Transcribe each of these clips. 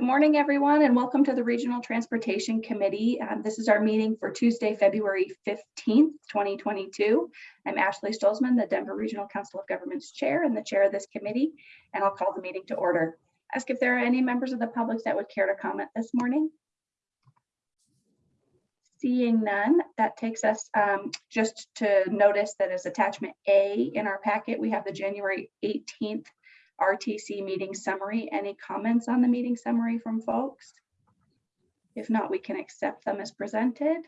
Good morning, everyone, and welcome to the Regional Transportation Committee. Um, this is our meeting for Tuesday, February 15th, 2022. I'm Ashley Stolzman, the Denver Regional Council of Governments Chair and the Chair of this committee, and I'll call the meeting to order. Ask if there are any members of the public that would care to comment this morning. Seeing none, that takes us um, just to notice that as attachment A in our packet, we have the January 18th RTC meeting summary. Any comments on the meeting summary from folks? If not, we can accept them as presented.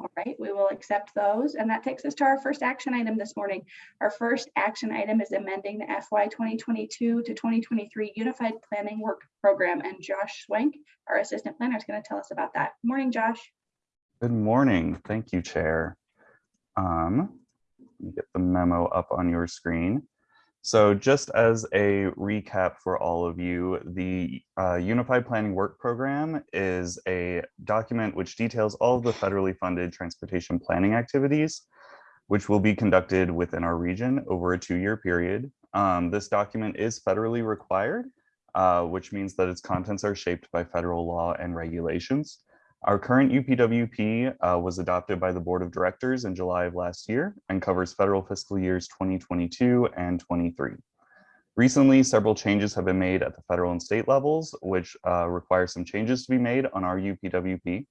All right, we will accept those. And that takes us to our first action item this morning. Our first action item is amending the FY 2022 to 2023 Unified Planning Work Program. And Josh Swank, our assistant planner, is going to tell us about that. Morning, Josh. Good morning. Thank you, Chair. Um, let me get the memo up on your screen. So just as a recap for all of you, the uh, Unified Planning Work Program is a document which details all of the federally funded transportation planning activities, which will be conducted within our region over a two-year period. Um, this document is federally required, uh, which means that its contents are shaped by federal law and regulations. Our current UPWP uh, was adopted by the Board of Directors in July of last year and covers federal fiscal years 2022 and 23. Recently, several changes have been made at the federal and state levels, which uh, require some changes to be made on our UPWP.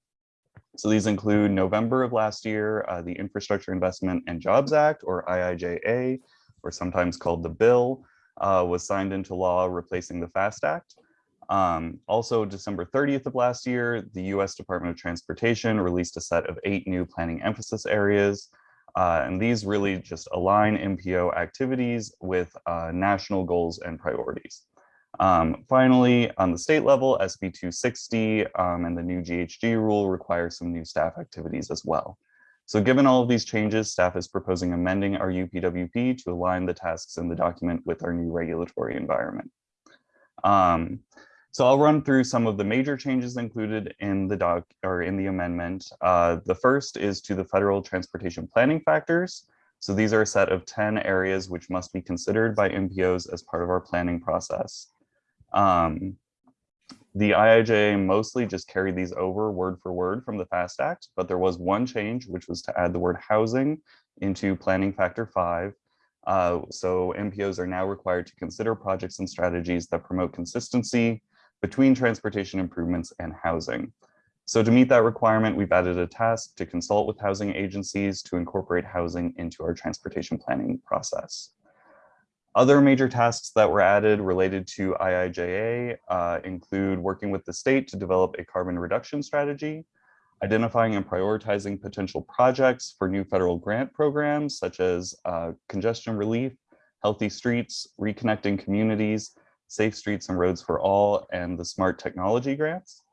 So these include November of last year, uh, the Infrastructure Investment and Jobs Act, or IIJA, or sometimes called the bill, uh, was signed into law replacing the FAST Act. Um, also, December 30th of last year, the US Department of Transportation released a set of eight new planning emphasis areas. Uh, and these really just align MPO activities with uh, national goals and priorities. Um, finally, on the state level, SB 260 um, and the new GHG rule require some new staff activities as well. So given all of these changes, staff is proposing amending our UPWP to align the tasks in the document with our new regulatory environment. Um, so I'll run through some of the major changes included in the doc or in the amendment. Uh, the first is to the federal transportation planning factors. So these are a set of 10 areas which must be considered by MPOs as part of our planning process. Um, the IIJA mostly just carried these over word for word from the FAST Act, but there was one change, which was to add the word housing into planning factor five. Uh, so MPOs are now required to consider projects and strategies that promote consistency, between transportation improvements and housing. So to meet that requirement, we've added a task to consult with housing agencies to incorporate housing into our transportation planning process. Other major tasks that were added related to IIJA uh, include working with the state to develop a carbon reduction strategy, identifying and prioritizing potential projects for new federal grant programs such as uh, congestion relief, healthy streets, reconnecting communities, Safe Streets and Roads for All and the Smart Technology Grants,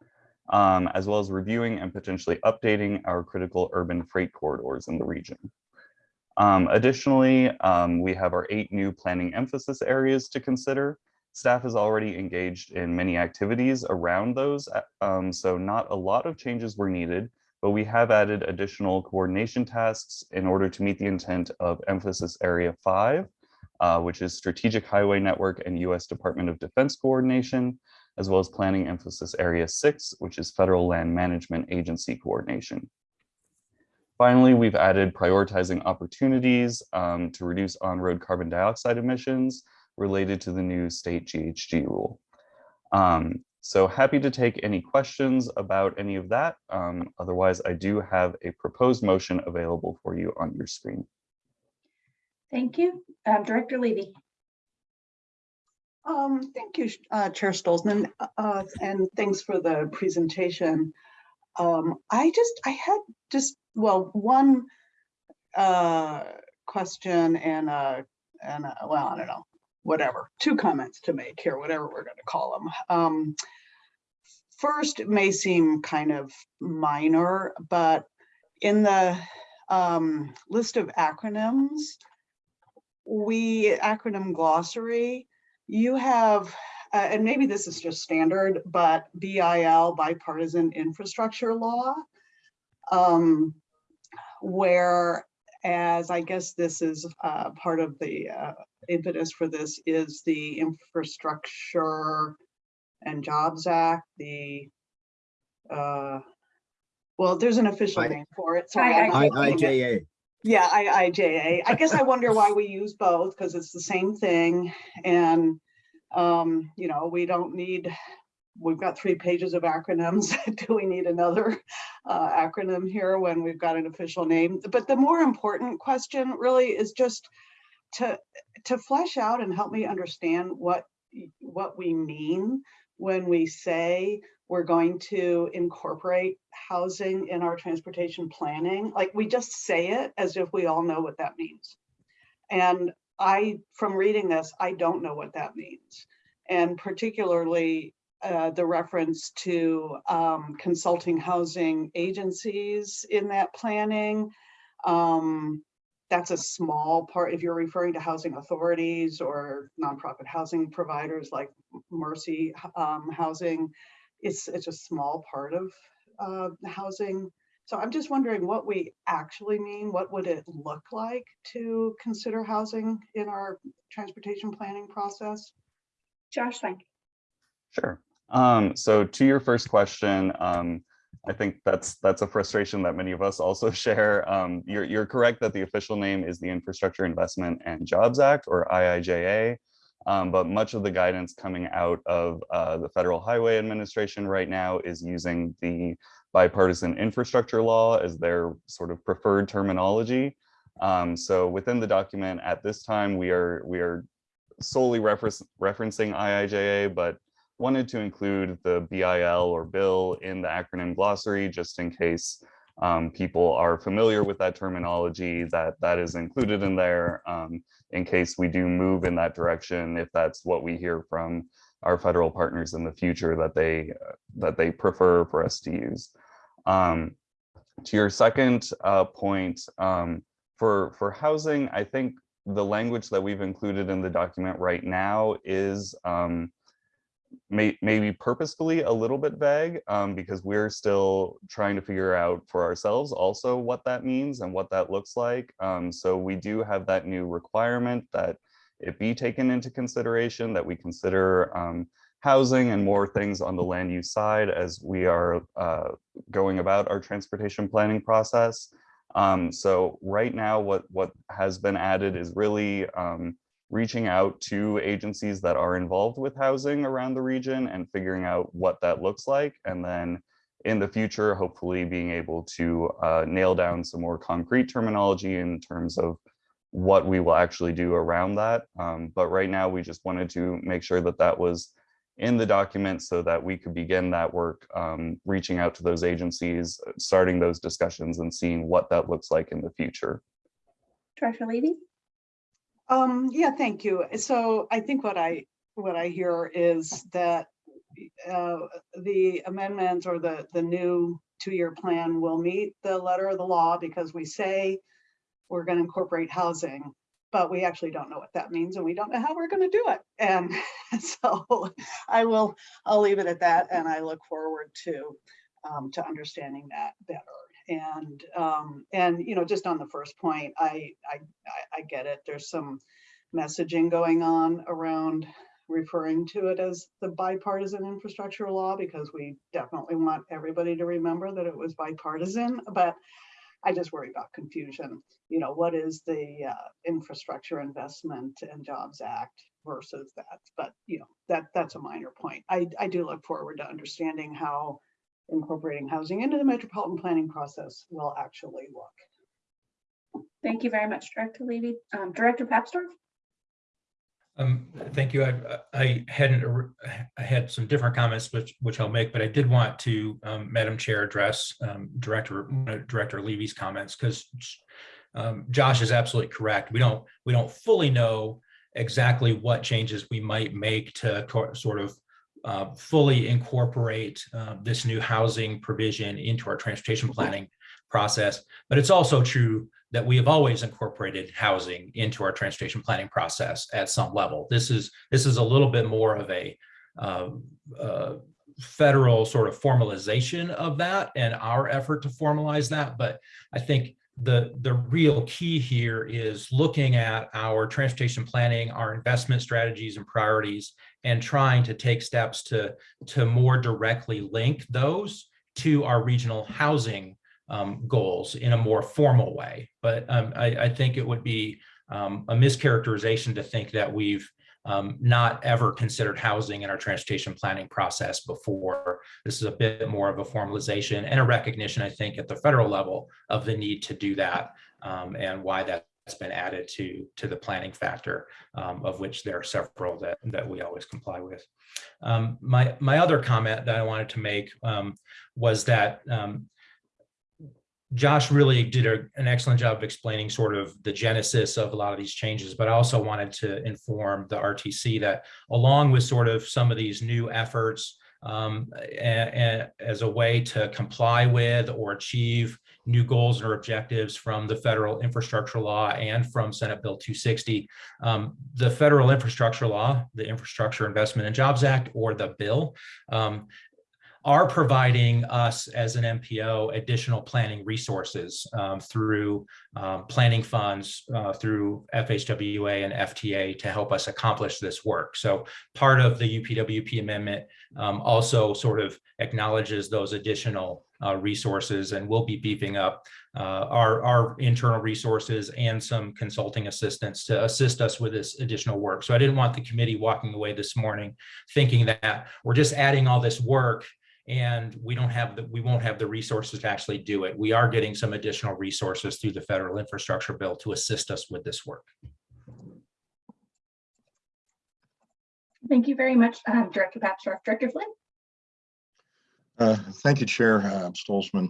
um, as well as reviewing and potentially updating our critical urban freight corridors in the region. Um, additionally, um, we have our eight new planning emphasis areas to consider. Staff is already engaged in many activities around those, um, so not a lot of changes were needed, but we have added additional coordination tasks in order to meet the intent of emphasis area five, uh, which is Strategic Highway Network and U.S. Department of Defense Coordination, as well as Planning Emphasis Area 6, which is Federal Land Management Agency Coordination. Finally, we've added prioritizing opportunities um, to reduce on-road carbon dioxide emissions related to the new state GHG rule. Um, so happy to take any questions about any of that. Um, otherwise, I do have a proposed motion available for you on your screen. Thank you. Um, Director Levy. Um, thank you, uh, Chair Stolzman, uh, and thanks for the presentation. Um, I just, I had just, well, one uh, question and, a, and well, I don't know, whatever, two comments to make here, whatever we're going to call them. Um, first, it may seem kind of minor, but in the um, list of acronyms, we acronym glossary, you have, uh, and maybe this is just standard, but BIL, bipartisan infrastructure law, um, where as I guess this is uh, part of the uh, impetus for this is the infrastructure and Jobs Act, the, uh, well, there's an official I- name for it. Sorry, I'm not looking at- IIJA. Yeah, I. I guess I wonder why we use both, because it's the same thing. And, um, you know, we don't need, we've got three pages of acronyms. Do we need another uh, acronym here when we've got an official name? But the more important question really is just to, to flesh out and help me understand what, what we mean when we say we're going to incorporate housing in our transportation planning. Like we just say it as if we all know what that means. And I, from reading this, I don't know what that means. And particularly uh, the reference to um, consulting housing agencies in that planning. Um, that's a small part, if you're referring to housing authorities or nonprofit housing providers like Mercy um, Housing, it's, it's a small part of uh, housing. So I'm just wondering what we actually mean. What would it look like to consider housing in our transportation planning process? Josh Swank. Sure. Um, so to your first question, um, I think that's that's a frustration that many of us also share. Um, you're, you're correct that the official name is the Infrastructure Investment and Jobs Act or IIJA. Um, but much of the guidance coming out of uh, the Federal Highway Administration right now is using the bipartisan infrastructure law as their sort of preferred terminology. Um, so within the document at this time, we are we are solely reference, referencing IIJA, but wanted to include the BIL or bill in the acronym glossary, just in case um, people are familiar with that terminology, that that is included in there, um, in case we do move in that direction, if that's what we hear from our federal partners in the future that they uh, that they prefer for us to use. Um, to your second uh, point, um, for for housing, I think the language that we've included in the document right now is um, may, maybe purposefully a little bit vague um, because we're still trying to figure out for ourselves also what that means and what that looks like. Um, so we do have that new requirement that it be taken into consideration, that we consider um, housing and more things on the land use side as we are uh, going about our transportation planning process. Um, so right now, what, what has been added is really um, reaching out to agencies that are involved with housing around the region and figuring out what that looks like. And then in the future, hopefully being able to uh, nail down some more concrete terminology in terms of what we will actually do around that. Um, but right now, we just wanted to make sure that that was in the document so that we could begin that work, um, reaching out to those agencies, starting those discussions and seeing what that looks like in the future. Director Levy? Um, yeah, thank you. So I think what I, what I hear is that uh, the amendments or the, the new two-year plan will meet the letter of the law because we say we're going to incorporate housing, but we actually don't know what that means and we don't know how we're going to do it. And so I will, I'll leave it at that and I look forward to, um, to understanding that better. And, um, and, you know, just on the first point, I, I, I- get it. There's some messaging going on around referring to it as the bipartisan infrastructure law because we definitely want everybody to remember that it was bipartisan, but I just worry about confusion. You know, what is the uh, Infrastructure Investment and Jobs Act versus that? But, you know, that, that's a minor point. I, I do look forward to understanding how incorporating housing into the metropolitan planning process will actually look. Thank you very much, Director Levy. Um, Director Papsdorf? Um, thank you. I, I hadn't, I had some different comments which, which I'll make, but I did want to, um, Madam Chair, address, um, Director, uh, Director Levy's comments, because um, Josh is absolutely correct. We don't, we don't fully know exactly what changes we might make to sort of uh, fully incorporate uh, this new housing provision into our transportation planning process. But it's also true that we have always incorporated housing into our transportation planning process at some level. This is this is a little bit more of a uh, uh, federal sort of formalization of that and our effort to formalize that. But I think the the real key here is looking at our transportation planning, our investment strategies and priorities, and trying to take steps to, to more directly link those to our regional housing um, goals in a more formal way. But um, I, I think it would be um, a mischaracterization to think that we've um, not ever considered housing in our transportation planning process before. This is a bit more of a formalization and a recognition, I think, at the federal level of the need to do that um, and why that's been added to, to the planning factor, um, of which there are several that, that we always comply with. Um, my, my other comment that I wanted to make um, was that um, Josh really did a- an excellent job of explaining sort of the genesis of a lot of these changes, but I also wanted to inform the RTC that along with sort of some of these new efforts um, as a way to comply with or achieve new goals or objectives from the federal infrastructure law and from Senate Bill 260. Um, the federal infrastructure law, the Infrastructure Investment and Jobs Act, or the bill, um, are providing us as an MPO additional planning resources um, through um, planning funds, uh, through FHWA and FTA to help us accomplish this work. So part of the UPWP amendment um, also sort of acknowledges those additional uh, resources and we'll be beefing up uh, our, our internal resources and some consulting assistance to assist us with this additional work. So I didn't want the committee walking away this morning thinking that we're just adding all this work and we don't have the, we won't have the resources to actually do it. We are getting some additional resources through the federal infrastructure bill to assist us with this work. Thank you very much, um, Director Papsdorf. Director Flynn? Uh, Thank you, Chair uh, Stolzman.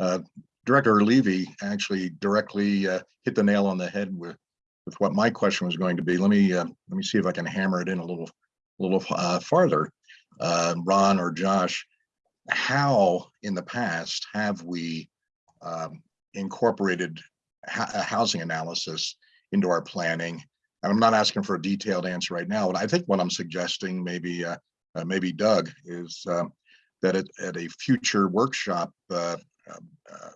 Uh, Director Levy actually directly uh, hit the nail on the head with, with what my question was going to be. Let me, uh, let me see if I can hammer it in a little, a little uh, farther. Uh, Ron or Josh, how in the past have we um, incorporated a housing analysis into our planning? And I'm not asking for a detailed answer right now, but I think what I'm suggesting, maybe, uh, uh, maybe Doug, is um, that at, at a future workshop uh, um, uh,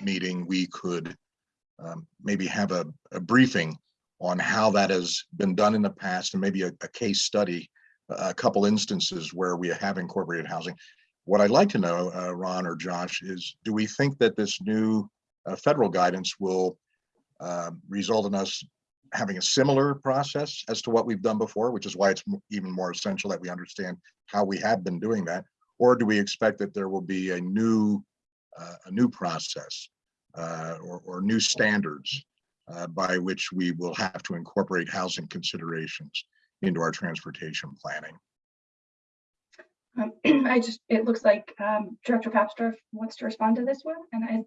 meeting, we could um, maybe have a, a briefing on how that has been done in the past and maybe a, a case study, a couple instances where we have incorporated housing. What I'd like to know, uh, Ron or Josh, is do we think that this new uh, federal guidance will uh, result in us having a similar process as to what we've done before, which is why it's even more essential that we understand how we have been doing that? Or do we expect that there will be a new, uh, a new process uh, or, or new standards uh, by which we will have to incorporate housing considerations into our transportation planning? Um, I just, it looks like um, Director Papsdorf wants to respond to this one, and I,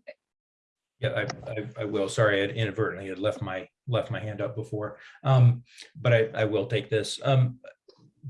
Yeah, I, I, I will. Sorry, I inadvertently had left my, left my hand up before. Um, but I, I will take this. Um,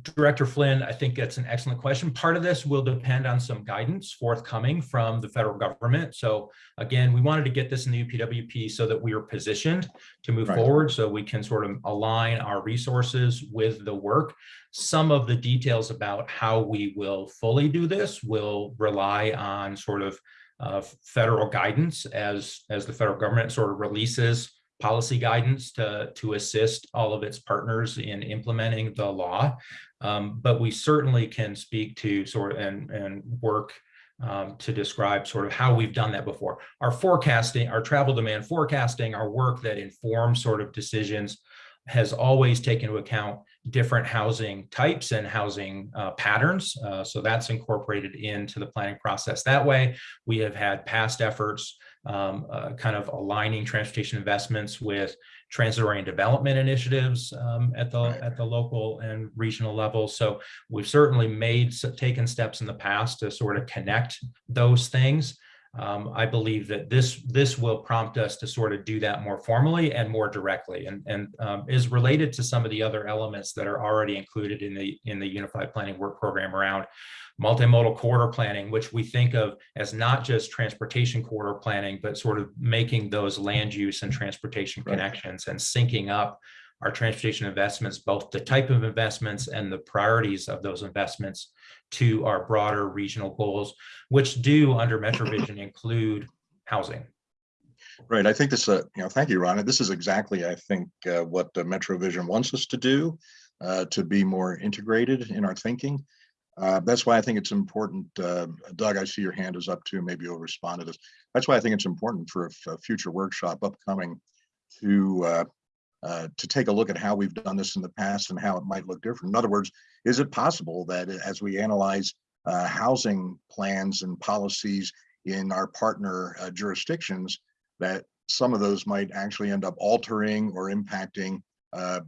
Director Flynn, I think that's an excellent question. Part of this will depend on some guidance forthcoming from the federal government. So again, we wanted to get this in the UPWP so that we are positioned to move Right. forward, so we can sort of align our resources with the work. Some of the details about how we will fully do this will rely on sort of uh, federal guidance as, as the federal government sort of releases policy guidance to, to assist all of its partners in implementing the law. Um, but we certainly can speak to sort of and, and work um, to describe sort of how we've done that before. Our forecasting, our travel demand forecasting, our work that informs sort of decisions has always taken into account different housing types and housing uh, patterns. Uh, so that's incorporated into the planning process. That way, we have had past efforts um, uh, kind of aligning transportation investments with transit-oriented development initiatives um, at the Right. at the local and regional level. So we've certainly made taken steps in the past to sort of connect those things. Um, I believe that this this will prompt us to sort of do that more formally and more directly, and and um, is related to some of the other elements that are already included in the in the Unified Planning Work Program around multimodal corridor planning, which we think of as not just transportation corridor planning, but sort of making those land use and transportation Right. connections and syncing up our transportation investments, both the type of investments and the priorities of those investments to our broader regional goals, which do under MetroVision include housing. Right, I think this, uh, you know, thank you, Ron. This is exactly, I think, uh, what the Metro Vision wants us to do. uh, to be more integrated in our thinking. Uh, That's why I think it's important, uh, Doug, I see your hand is up too, maybe you'll respond to this. That's why I think it's important for a future workshop upcoming to uh, to take a look at how we've done this in the past and how it might look different. In other words, is it possible that as we analyze uh, housing plans and policies in our partner uh, jurisdictions, that some of those might actually end up altering or impacting uh,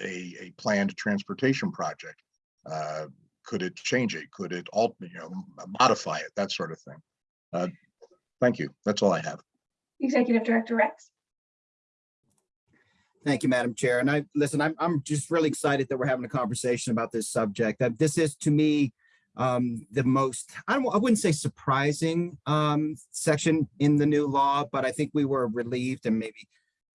a, a planned transportation project? Uh, Could it change it? Could it alter, you know, modify it, that sort of thing? Thank you. That's all I have. Executive Director Rex. Thank you, Madam Chair. And I, listen, I'm, I'm just really excited that we're having a conversation about this subject. That this is to me, um, the most, I don't, I wouldn't say surprising, um, section in the new law, but I think we were relieved and maybe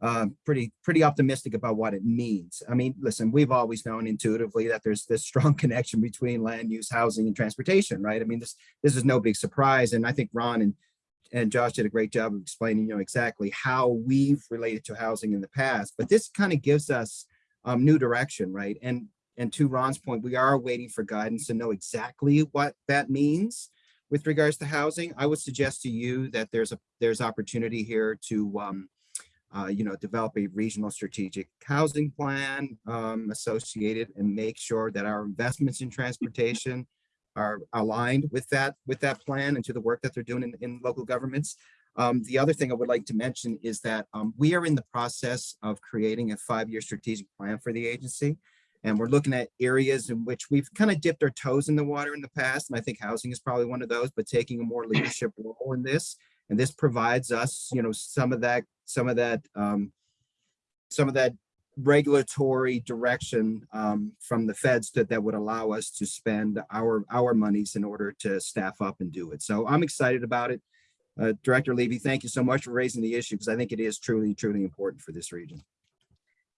uh, pretty, pretty optimistic about what it means. I mean, listen, we've always known intuitively that there's this strong connection between land use, housing and transportation, right? I mean, this, this is no big surprise. And I think Ron and and Josh did a great job of explaining, you know, exactly how we've related to housing in the past. But this kind of gives us um, new direction, right? And and to Ron's point, we are waiting for guidance to know exactly what that means with regards to housing. I would suggest to you that there's a there's opportunity here to um, uh, you know, develop a regional strategic housing plan um, associated and make sure that our investments in transportation are aligned with that, with that plan and to the work that they're doing in, in local governments. Um, the other thing I would like to mention is that um, we are in the process of creating a five-year strategic plan for the agency. And we're looking at areas in which we've kind of dipped our toes in the water in the past. And I think housing is probably one of those, but taking a more leadership role in this. And this provides us, you know, some of that, some of that, um, some of that regulatory direction um, from the feds that, that would allow us to spend our, our monies in order to staff up and do it. So I'm excited about it. Uh, Director Levy, thank you so much for raising the issue because I think it is truly, truly important for this region.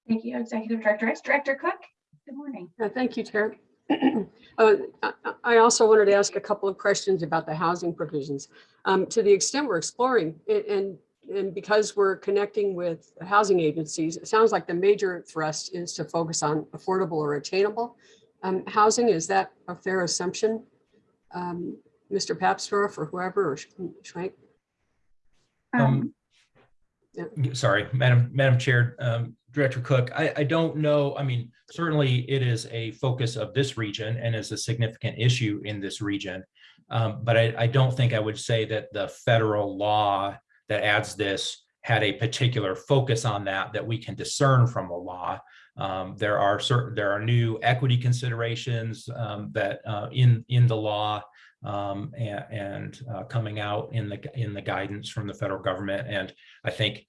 Thank you, Executive Director Rex. Director Cook. Good morning. Uh, Thank you, Chair. Uh, I- I also wanted to ask a couple of questions about the housing provisions. Um, To the extent we're exploring it and, and because we're connecting with housing agencies, it sounds like the major thrust is to focus on affordable or attainable um, housing. Is that a fair assumption? Um, Mr. Papsdorf or whoever or Sch- Schwank? Um, Sorry, Madam, Madam Chair, um, Director Cook, I, I don't know, I mean, certainly it is a focus of this region and is a significant issue in this region. Um, but I, I don't think I would say that the federal law that adds this had a particular focus on that, that we can discern from the law. Um, there are certain, there are new equity considerations, um, that, uh, in, in the law um, and, and uh, coming out in the in the guidance from the federal government. And I think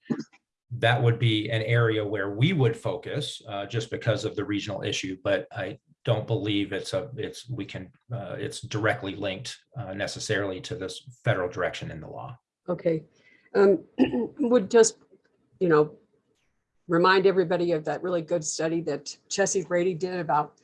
that would be an area where we would focus uh, just because of the regional issue. But I don't believe it's a it's we can uh, it's directly linked uh, necessarily to this federal direction in the law. Okay. Um, Would just, you know, remind everybody of that really good study that Chessie Brady did about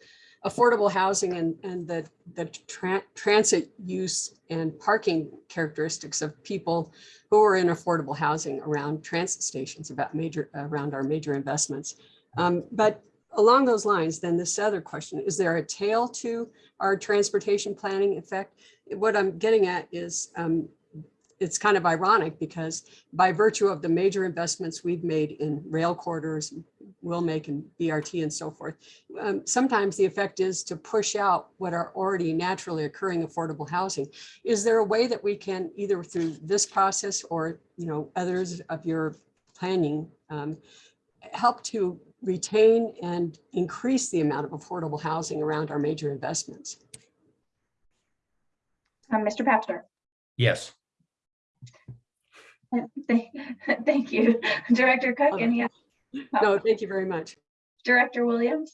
affordable housing and, and the, the tran- transit use and parking characteristics of people who are in affordable housing around transit stations about major, around our major investments. Um, But along those lines, then this other question, is there a tail to our transportation planning effect? What I'm getting at is, um, it's kind of ironic because by virtue of the major investments we've made in rail corridors, will make in BRT and so forth, um, sometimes the effect is to push out what are already naturally occurring affordable housing. Is there a way that we can either through this process or, you know, others of your planning, um, help to retain and increase the amount of affordable housing around our major investments? Um, Mr. Papsdorf. Yes. Thank thank you. Director Cook, Okay. any, oth- No, thank you very much. Director Williams?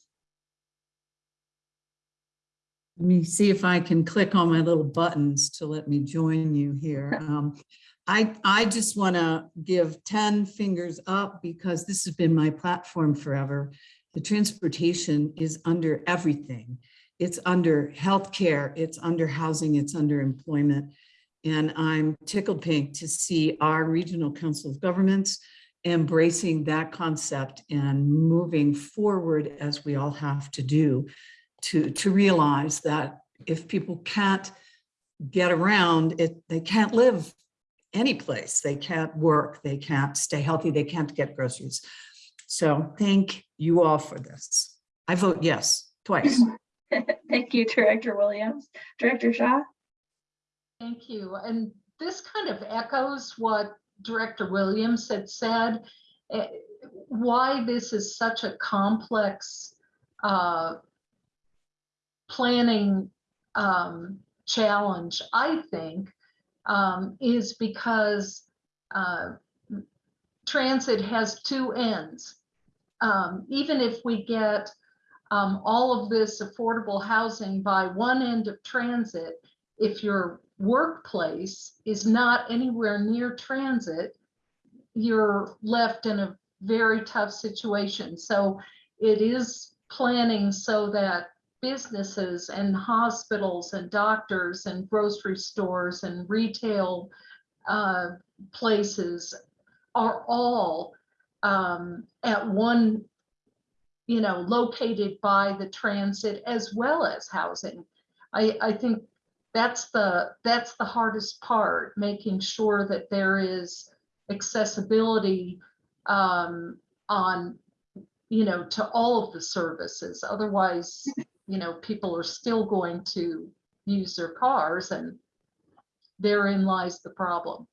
Let me see if I can click on my little buttons to let me join you here. Um, I, I just want to give 10 fingers up because this has been my platform forever. The transportation is under everything. It's under healthcare, it's under housing, it's under employment. And I'm tickled pink to see our Regional Council of Governments embracing that concept and moving forward as we all have to do to, to realize that if people can't get around it, they can't live any place. They can't work, they can't stay healthy, they can't get groceries. So thank you all for this. I vote yes, twice. Thank you, Director Williams. Director Shaw? Thank you. And this kind of echoes what Director Williams had said. eh, Why this is such a complex uh, planning um, challenge, I think, um, is because uh, transit has two ends. Um, Even if we get um, all of this affordable housing by one end of transit, if your workplace is not anywhere near transit, you're left in a very tough situation. So it is planning so that businesses and hospitals and doctors and grocery stores and retail uh, places are all um, at one, you know, located by the transit as well as housing. I, I think that's the that's the hardest part making sure that there is accessibility um, on you know to all of the services. Otherwise you know people are still going to use their cars and therein lies the problem.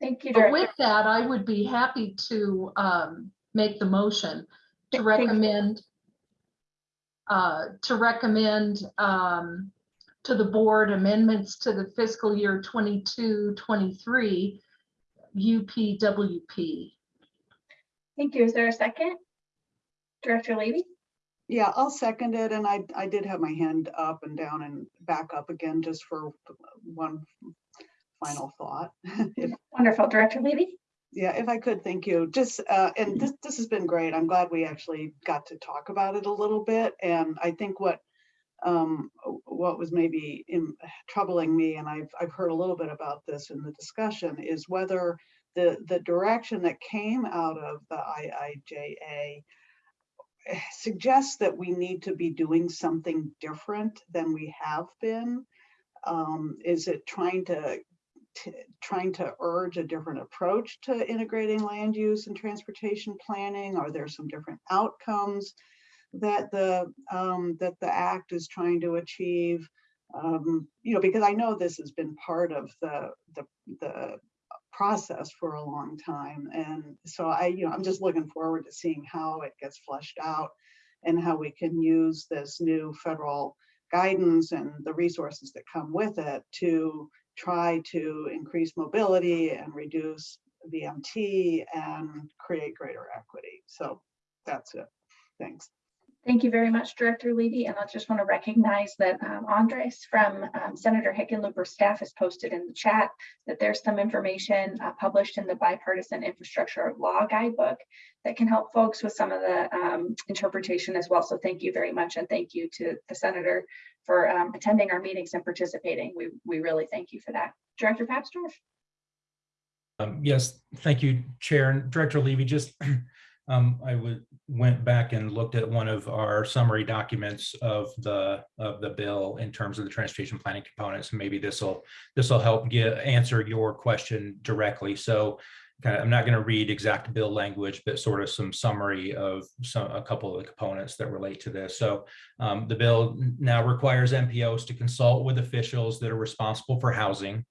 Thank you, but with that i would be happy to um, make the motion to recommend uh, to recommend um, to the board amendments to the fiscal year 22, 23 UPWP. Thank you. Is there a second? Director Levy? Yeah, I'll second it. And I, I did have my hand up and down and back up again just for one final thought. If Wonderful. Director Levy? Yeah, if I could, thank you. Just, uh, and this, this has been great. I'm glad we actually got to talk about it a little bit. And I think what, um, what was maybe in- troubling me, and I've, I've heard a little bit about this in the discussion, is whether the, the direction that came out of the IIJA eh, suggests that we need to be doing something different than we have been. Um, is it trying to trying to urge a different approach to integrating land use and transportation planning? Are there some different outcomes that the um, that the act is trying to achieve? Um, you know, because I know this has been part of the the the process for a long time, and so I you know I'm just looking forward to seeing how it gets fleshed out and how we can use this new federal guidance and the resources that come with it to try to increase mobility and reduce VMT and create greater equity. So that's it. Thanks. Thank you very much, Director Levy. And I just want to recognize that um, Andres from um, Senator Hickenlooper's staff has posted in the chat that there's some information uh, published in the bipartisan infrastructure law guidebook that can help folks with some of the um, interpretation as well. So thank you very much. And thank you to the Senator for um, attending our meetings and participating. We, we really thank you for that. Director Papsdorf? Um, yes, thank you, Chair and Director Levy. Just um, I went back and looked at one of our summary documents of the of the bill in terms of the transportation planning components. Maybe this will this will help get answer your question directly. So kind of, I'm not going to read exact bill language, but sort of some summary of some a couple of the components that relate to this. So um, the bill now requires MPOs to consult with officials that are responsible for housing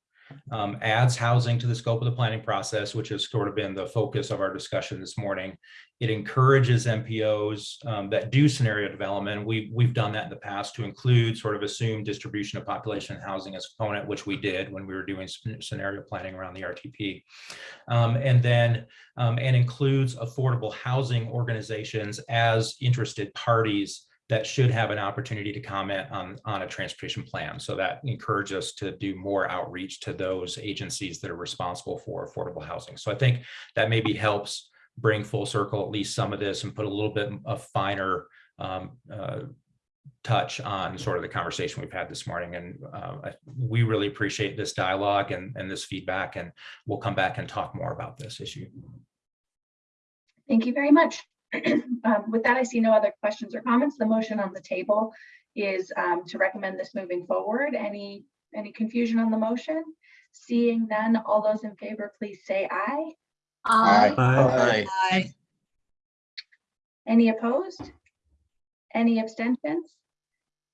um, adds housing to the scope of the planning process, which has sort of been the focus of our discussion this morning. It encourages MPOs um, that do scenario development. We, we've done that in the past to include sort of assumed distribution of population and housing as a component, which we did when we were doing scenario planning around the RTP. Um, and then, um, and includes affordable housing organizations as interested parties that should have an opportunity to comment on, on a transportation plan. So that encourages us to do more outreach to those agencies that are responsible for affordable housing. So I think that maybe helps bring full circle at least some of this and put a little bit of finer um, uh, touch on sort of the conversation we've had this morning. And uh, I- we really appreciate this dialogue and, and this feedback, and we'll come back and talk more about this issue. Thank you very much. Um, With that, I see no other questions or comments. The motion on the table is um, to recommend this moving forward. Any, any confusion on the motion? Seeing none, all those in favor, please say aye. I, Aye. Aye. Any opposed? Any abstentions?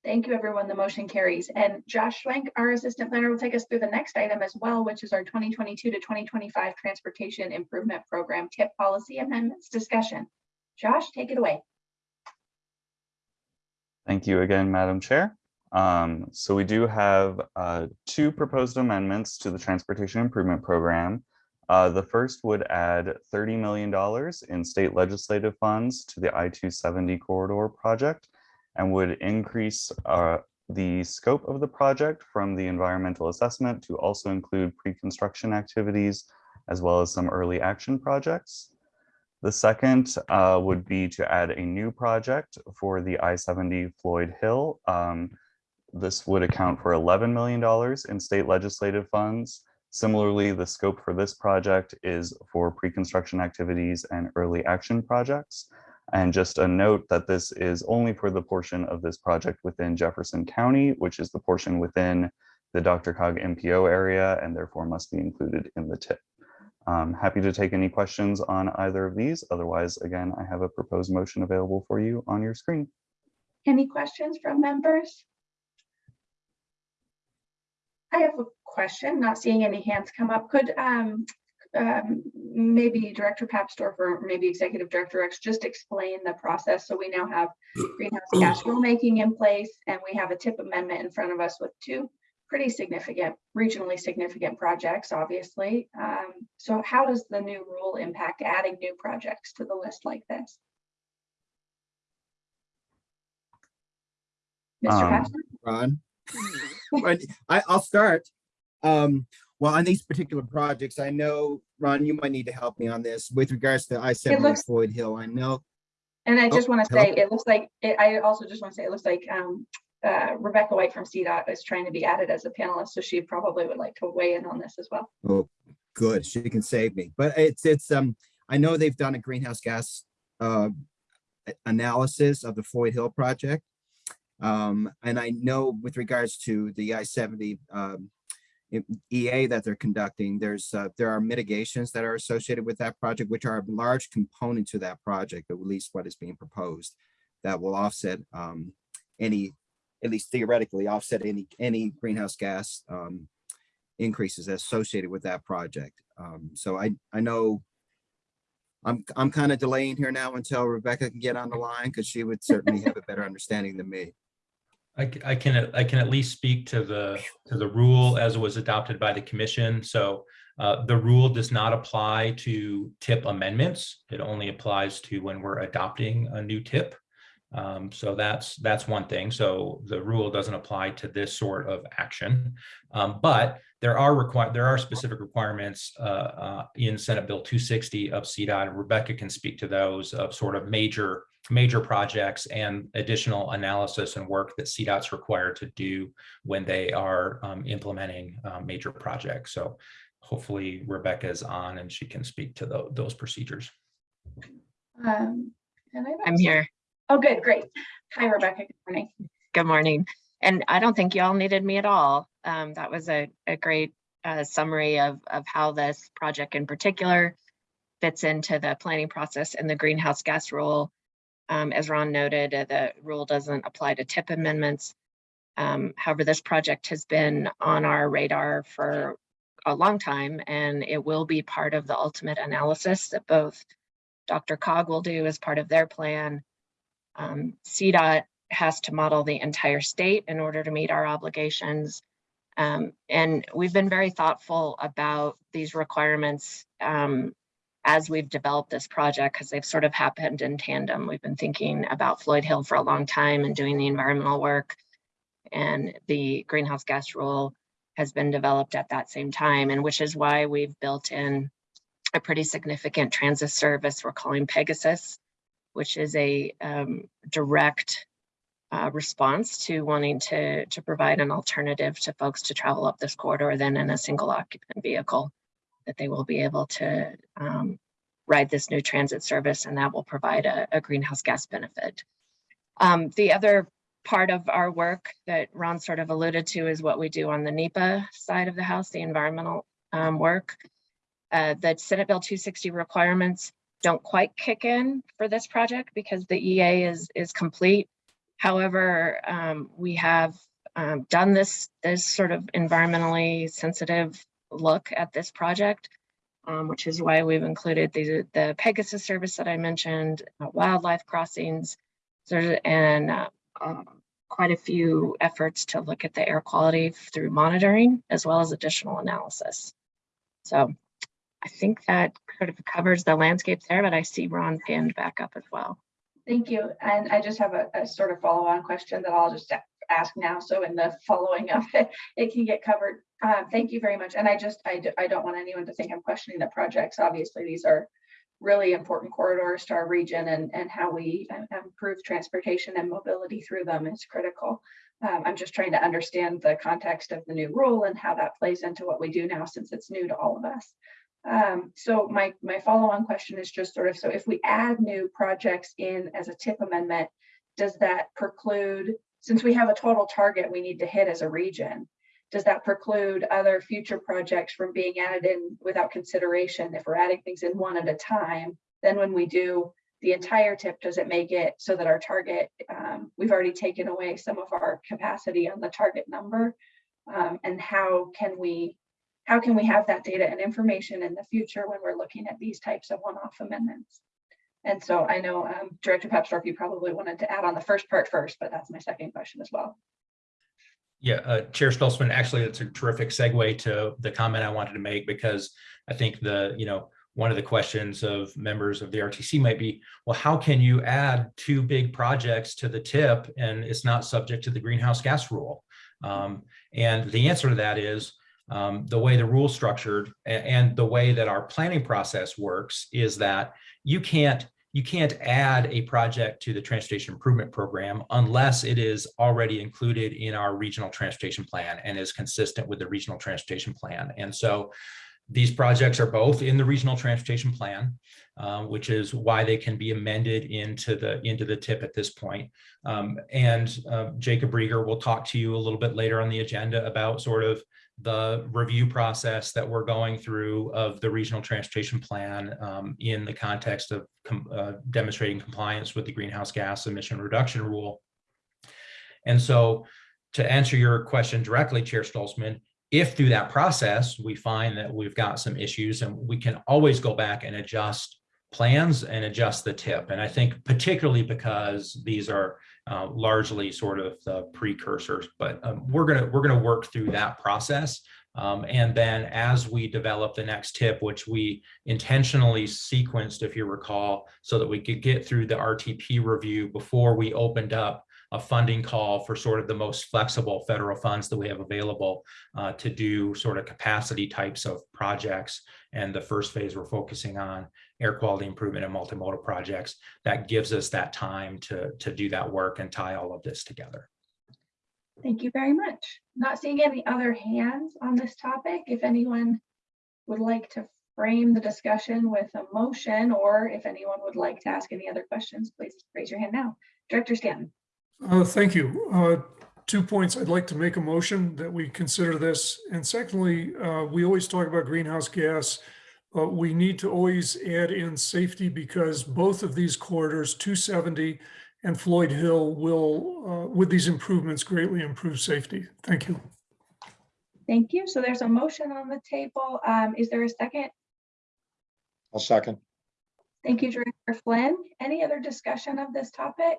Thank you, everyone. The motion carries. And Josh Schwenk, our assistant planner, will take us through the next item as well, which is our 2022 to 2025 Transportation Improvement Program TIP Policy Amendments discussion. Josh, take it away. Thank you again, Madam Chair. Um, so we do have uh, two proposed amendments to the Transportation Improvement Program. Uh, the first would add $30 million in state legislative funds to the I-270 corridor project and would increase uh, the scope of the project from the environmental assessment to also include pre-construction activities as well as some early action projects. The second uh, would be to add a new project for the I-70 Floyd Hill. Um, This would account for $11 million in state legislative funds. Similarly, the scope for this project is for pre-construction activities and early action projects. And just a note that this is only for the portion of this project within Jefferson County, which is the portion within the DRCOG MPO area and therefore must be included in the tip. I'm happy to take any questions on either of these. Otherwise, again, I have a proposed motion available for you on your screen. Any questions from members? I have a question, not seeing any hands come up. Could um, um, maybe Director Papsdorf or maybe Executive Director Rex just explain the process? So we now have greenhouse gas rulemaking in place and we have a tip amendment in front of us with two pretty significant, regionally significant projects, obviously. Um, So how does the new rule impact adding new projects to the list like this? Mr. Um, Papsdorf? Ron. I, I'll start. Um, well, on these particular projects, I know, Ron, you might need to help me on this with regards to I seventy Floyd Hill. I know, And I Oh, just want to hello? say, it looks like, it- I also just want to say, it looks like um, uh, Rebecca White from CDOT is trying to be added as a panelist, so she probably would like to weigh in on this as well. oh, good, she can save me. But it's, it's, um, I know they've done a greenhouse gas uh, analysis of the Floyd Hill project. Um, and I know with regards to the I seventy um, EA that they're conducting, there's, uh, there are mitigations that are associated with that project, which are a large component to that project, at least what is being proposed, that will offset um, any, at least theoretically offset any, any greenhouse gas um, increases associated with that project. Um, so I, I know I'm, I'm kind of delaying here now until Rebecca can get on the line because she would certainly have a better understanding than me. I can, I can at least speak to the, to the rule as it was adopted by the commission. So uh, the rule does not apply to tip amendments. It only applies to when we're adopting a new tip. Um, So that's, that's one thing. So the rule doesn't apply to this sort of action. Um, But there are required, there are specific requirements uh, uh, in Senate Bill 260 of CDOT. and Rebecca can speak to those of sort of major major projects and additional analysis and work that CDOT's required to do when they are um, implementing uh, major projects. So hopefully Rebecca is on and she can speak to tho- those procedures. Um, and I don't I'm here. Oh, good, great. Hi, Rebecca. Good morning. Good morning. And I don't think y'all needed me at all. Um, that was a, a great uh, summary of, of how this project in particular fits into the planning process and the greenhouse gas rule. Um, as Ron noted, uh, the rule doesn't apply to tip amendments. Um, however, this project has been on our radar for a long time and it will be part of the ultimate analysis that both DRCOG will do as part of their plan. Um, CDOT has to model the entire state in order to meet our obligations. Um, and we've been very thoughtful about these requirements um, as we've developed this project because they've sort of happened in tandem. We've been thinking about Floyd Hill for a long time and doing the environmental work. And the greenhouse gas rule has been developed at that same time, and which is why we've built in a pretty significant transit service we're calling Pegasus, which is a um, direct uh, response to wanting to, to provide an alternative to folks to travel up this corridor than in a single occupant vehicle, that they will be able to um, ride this new transit service and that will provide a, a greenhouse gas benefit. Um, the other part of our work that Ron sort of alluded to is what we do on the NEPA side of the house, the environmental um, work. Uh, the Senate Bill 260 requirements don't quite kick in for this project because the EA is, is complete. However, um, we have um, done this, this sort of environmentally sensitive look at this project, um, which is why we've included the, the Pegasus service that I mentioned, uh, wildlife crossings, and uh, uh, quite a few efforts to look at the air quality through monitoring as well as additional analysis. So I think that sort of covers the landscape there, but I see Ron's hand back up as well. Thank you. And I just have a, a sort of follow-on question that I'll just ask now. So in the following of it, it can get covered. Uh, thank you very much. And I just, I, don't want anyone to think I'm questioning the projects. Obviously, these are really important corridors to our region and, and how we uh, improve transportation and mobility through them is critical. Um, I'm just trying to understand the context of the new rule and how that plays into what we do now since it's new to all of us. Um, so my, my follow-on question is just sort of, so if we add new projects in as a tip amendment, does that preclude, since we have a total target we need to hit as a region, does that preclude other future projects from being added in without consideration? If we're adding things in one at a time, then when we do the entire tip, does it make it so that our target, um, we've already taken away some of our capacity on the target number? Um, and how can we how can we have that data and information in the future when we're looking at these types of one-off amendments? And so I know um, Director Papsdorf, you probably wanted to add on the first part first, but that's my second question as well. Yeah, uh, Chair Stolzman, actually, it's a terrific segue to the comment I wanted to make because I think the, you know, one of the questions of members of the RTC might be, well, how can you add two big projects to the tip and it's not subject to the greenhouse gas rule? Um, and the answer to that is um, the way the rule structured and the way that our planning process works is that you can't you can't add a project to the transportation improvement program unless it is already included in our regional transportation plan and is consistent with the regional transportation plan. And so these projects are both in the regional transportation plan, uh, which is why they can be amended into the into the tip at this point. Um, and uh, Jacob Riger will talk to you a little bit later on the agenda about sort of the review process that we're going through of the regional transportation plan um, in the context of com- uh, demonstrating compliance with the greenhouse gas emission reduction rule. And so to answer your question directly, Chair Stolzman, if through that process, we find that we've got some issues and we can always go back and adjust plans and adjust the tip. And I think particularly because these are uh, largely sort of the precursors, but um, we're gonna we're gonna work through that process. Um, and then as we develop the next tip, which we intentionally sequenced, if you recall, so that we could get through the RTP review before we opened up a funding call for sort of the most flexible federal funds that we have available uh, to do sort of capacity types of projects. And the first phase we're focusing on air quality improvement and multimodal projects. That gives us that time to, to do that work and tie all of this together. Thank you very much. Not seeing any other hands on this topic. If anyone would like to frame the discussion with a motion, or if anyone would like to ask any other questions, please raise your hand now. Director Stanton. Uh, Thank you. Uh, Two points. I'd like to make a motion that we consider this. And secondly, uh, we always talk about greenhouse gas. But we need to always add in safety because both of these corridors, 270 and Floyd Hill, will, uh, with these improvements, greatly improve safety. Thank you. Thank you. So there's a motion on the table. Um, Is there a second? I'll second. Thank you, Director Flynn. Any other discussion of this topic?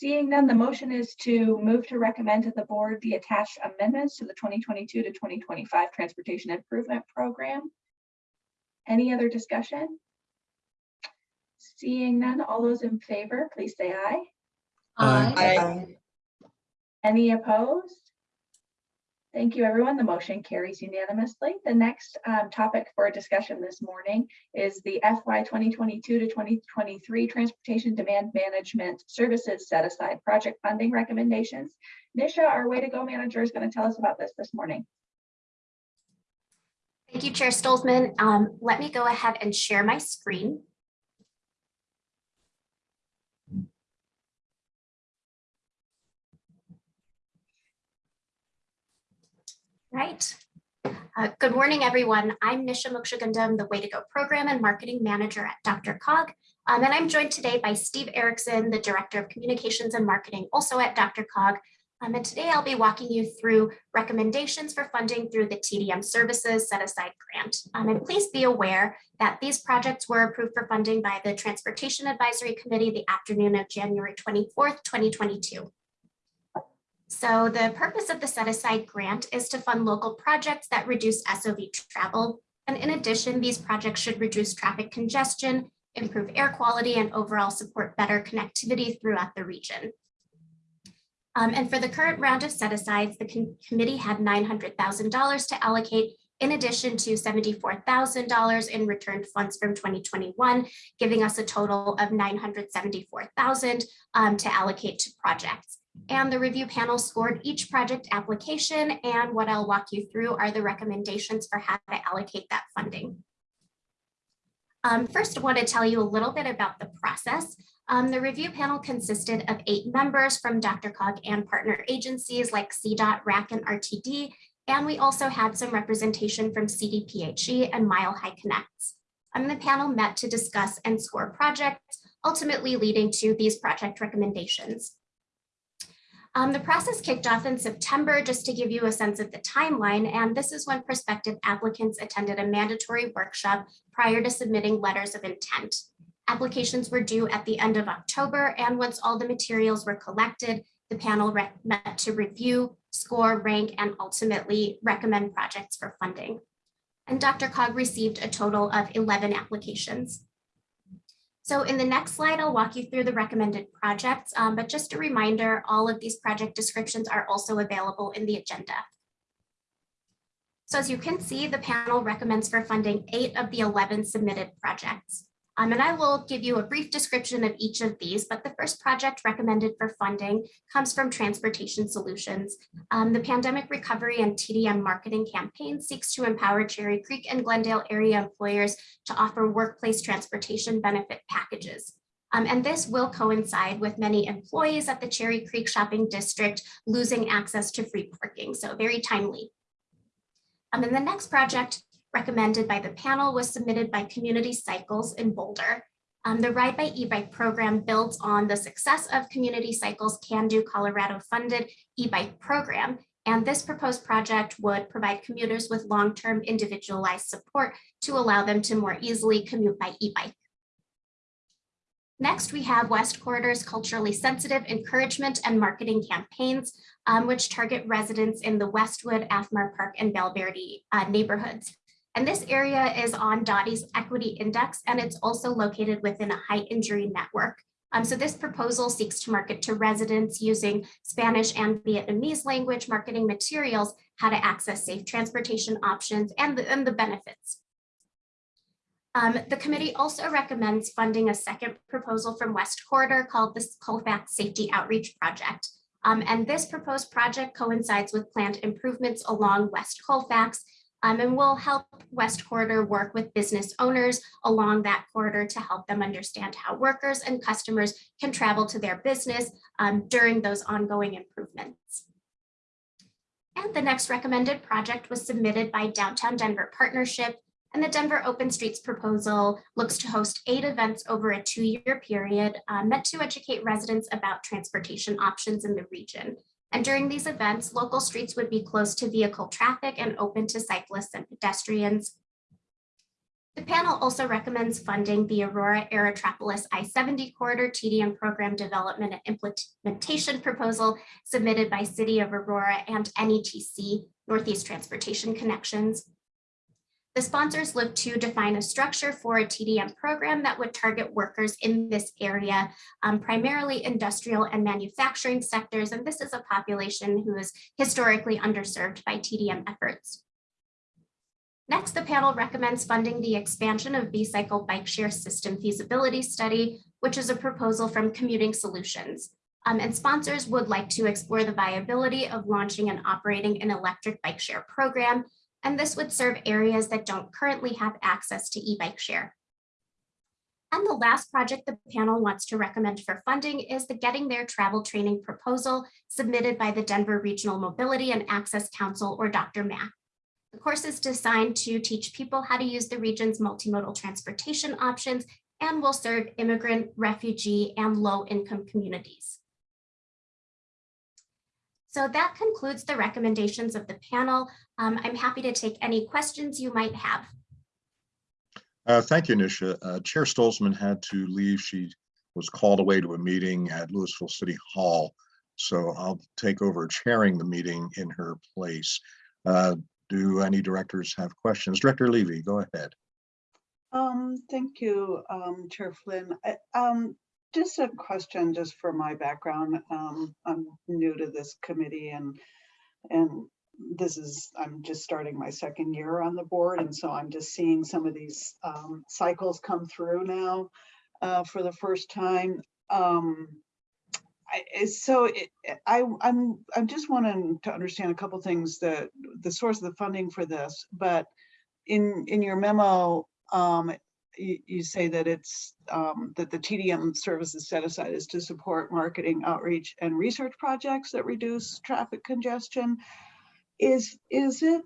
Seeing none, the motion is to move to recommend to the board the attached amendments to the 2022 to 2025 Transportation Improvement Program. Any other discussion? Seeing none, all those in favor, please say aye. Aye. Any opposed? Thank you, everyone. The motion carries unanimously. The next um, topic for discussion this morning is the FY 2022 to 2023 Transportation Demand Management Services Set Aside Project Funding Recommendations. Nisha, our Way to Go manager, is going to tell us about this this morning. Thank you, Chair Stolzman. Um, let me go ahead and share my screen. Right. Uh, good morning, everyone. I'm Nisha Mokshagundam, the Way to Go Program and Marketing Manager at DRCOG. Um, and I'm joined today by Steve Erickson, the Director of Communications and Marketing, also at DRCOG. Um, and today I'll be walking you through recommendations for funding through the TDM Services Set Aside Grant. Um, and please be aware that these projects were approved for funding by the Transportation Advisory Committee the afternoon of January 24th, 2022. So the purpose of the set aside grant is to fund local projects that reduce SOV travel. And in addition, these projects should reduce traffic congestion, improve air quality, and overall support better connectivity throughout the region. Um, and for the current round of set asides, the com committee had $900,000 to allocate in addition to $74,000 in returned funds from 2021, giving us a total of 974,000 um, to allocate to projects. And the review panel scored each project application and what I'll walk you through are the recommendations for how to allocate that funding. Um, first, I want to tell you a little bit about the process. Um, the review panel consisted of eight members from DRCOG and partner agencies like CDOT, RAC, and RTD, and we also had some representation from CDPHE and Mile High Connects. Um, the panel met to discuss and score projects, ultimately leading to these project recommendations. Um, the process kicked off in September, just to give you a sense of the timeline, and this is when prospective applicants attended a mandatory workshop prior to submitting letters of intent. Applications were due at the end of October, and once all the materials were collected, the panel met to review, score, rank, and ultimately recommend projects for funding. And DRCOG received a total of 11 applications. So in the next slide, I'll walk you through the recommended projects, um, but just a reminder, all of these project descriptions are also available in the agenda. So as you can see, the panel recommends for funding eight of the 11 submitted projects. Um, and I will give you a brief description of each of these, but the first project recommended for funding comes from Transportation Solutions. Um, the Pandemic Recovery and TDM Marketing Campaign seeks to empower Cherry Creek and Glendale area employers to offer workplace transportation benefit packages. Um, and this will coincide with many employees at the Cherry Creek Shopping District losing access to free parking, so very timely. Um, and the next project recommended by the panel was submitted by Community Cycles in Boulder. Um, the Ride by e-bike program builds on the success of Community Cycles Can Do Colorado funded e-bike program. And this proposed project would provide commuters with long-term individualized support to allow them to more easily commute by e-bike. Next, we have West Corridor's culturally sensitive encouragement and marketing campaigns, um, which target residents in the Westwood, Athmar Park, and Verde uh, neighborhoods. And this area is on DOTI's equity index, and it's also located within a high injury network. Um, so this proposal seeks to market to residents using Spanish and Vietnamese language marketing materials, how to access safe transportation options and the, and the benefits. Um, the committee also recommends funding a second proposal from West Corridor called the Colfax Safety Outreach Project. Um, and this proposed project coincides with planned improvements along West Colfax um, and will help West Corridor work with business owners along that corridor to help them understand how workers and customers can travel to their business um, during those ongoing improvements. And the next recommended project was submitted by Downtown Denver Partnership and the Denver Open Streets proposal looks to host eight events over a two-year period uh, meant to educate residents about transportation options in the region. And during these events, local streets would be closed to vehicle traffic and open to cyclists and pedestrians. The panel also recommends funding the Aurora Aerotropolis I-70 corridor TDM program development and implementation proposal submitted by City of Aurora and NETC, Northeast Transportation Connections. The sponsors look to define a structure for a TDM program that would target workers in this area, um, primarily industrial and manufacturing sectors. And this is a population who is historically underserved by TDM efforts. Next, the panel recommends funding the expansion of B-Cycle Bike Share System Feasibility Study, which is a proposal from Commuting Solutions. Um, and sponsors would like to explore the viability of launching and operating an electric bike share program. And this would serve areas that don't currently have access to e-bike share. And the last project the panel wants to recommend for funding is the Getting There Travel Training Proposal submitted by the Denver Regional Mobility and Access Council or DRMAC. The course is designed to teach people how to use the region's multimodal transportation options and will serve immigrant, refugee, and low-income communities. So that concludes the recommendations of the panel. Um, I'm happy to take any questions you might have. Uh, Thank you, Nisha. Uh, Chair Stolzman had to leave. She was called away to a meeting at Louisville City Hall. So I'll take over chairing the meeting in her place. Uh, Do any directors have questions? Director Levy, go ahead. Um, thank you, um, Chair Flynn. I- Um, just a question just for my background. Um, I'm new to this committee and, and this is, I'm just starting my second year on the board. And so I'm just seeing some of these, um, cycles come through now, uh, for the first time. Um, I, so it, I, I'm, I'm just wanting to understand a couple things that the source of the funding for this, but in, in your memo, um, you, say that it's, um, that the TDM services set aside is to support marketing outreach and research projects that reduce traffic congestion. Is, is it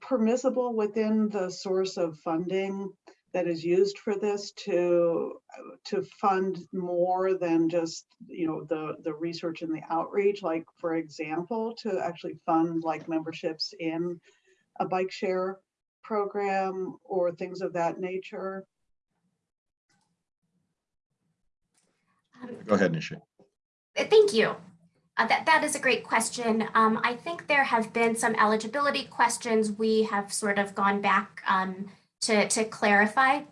permissible within the source of funding that is used for this to, to fund more than just, you know, the, the research and the outreach? Like, for example, to actually fund like memberships in a bike share program or things of that nature? Go ahead, Nisha. Thank you. Uh, that, that is a great question. Um, I think there have been some eligibility questions we have sort of gone back um, to, to clarify.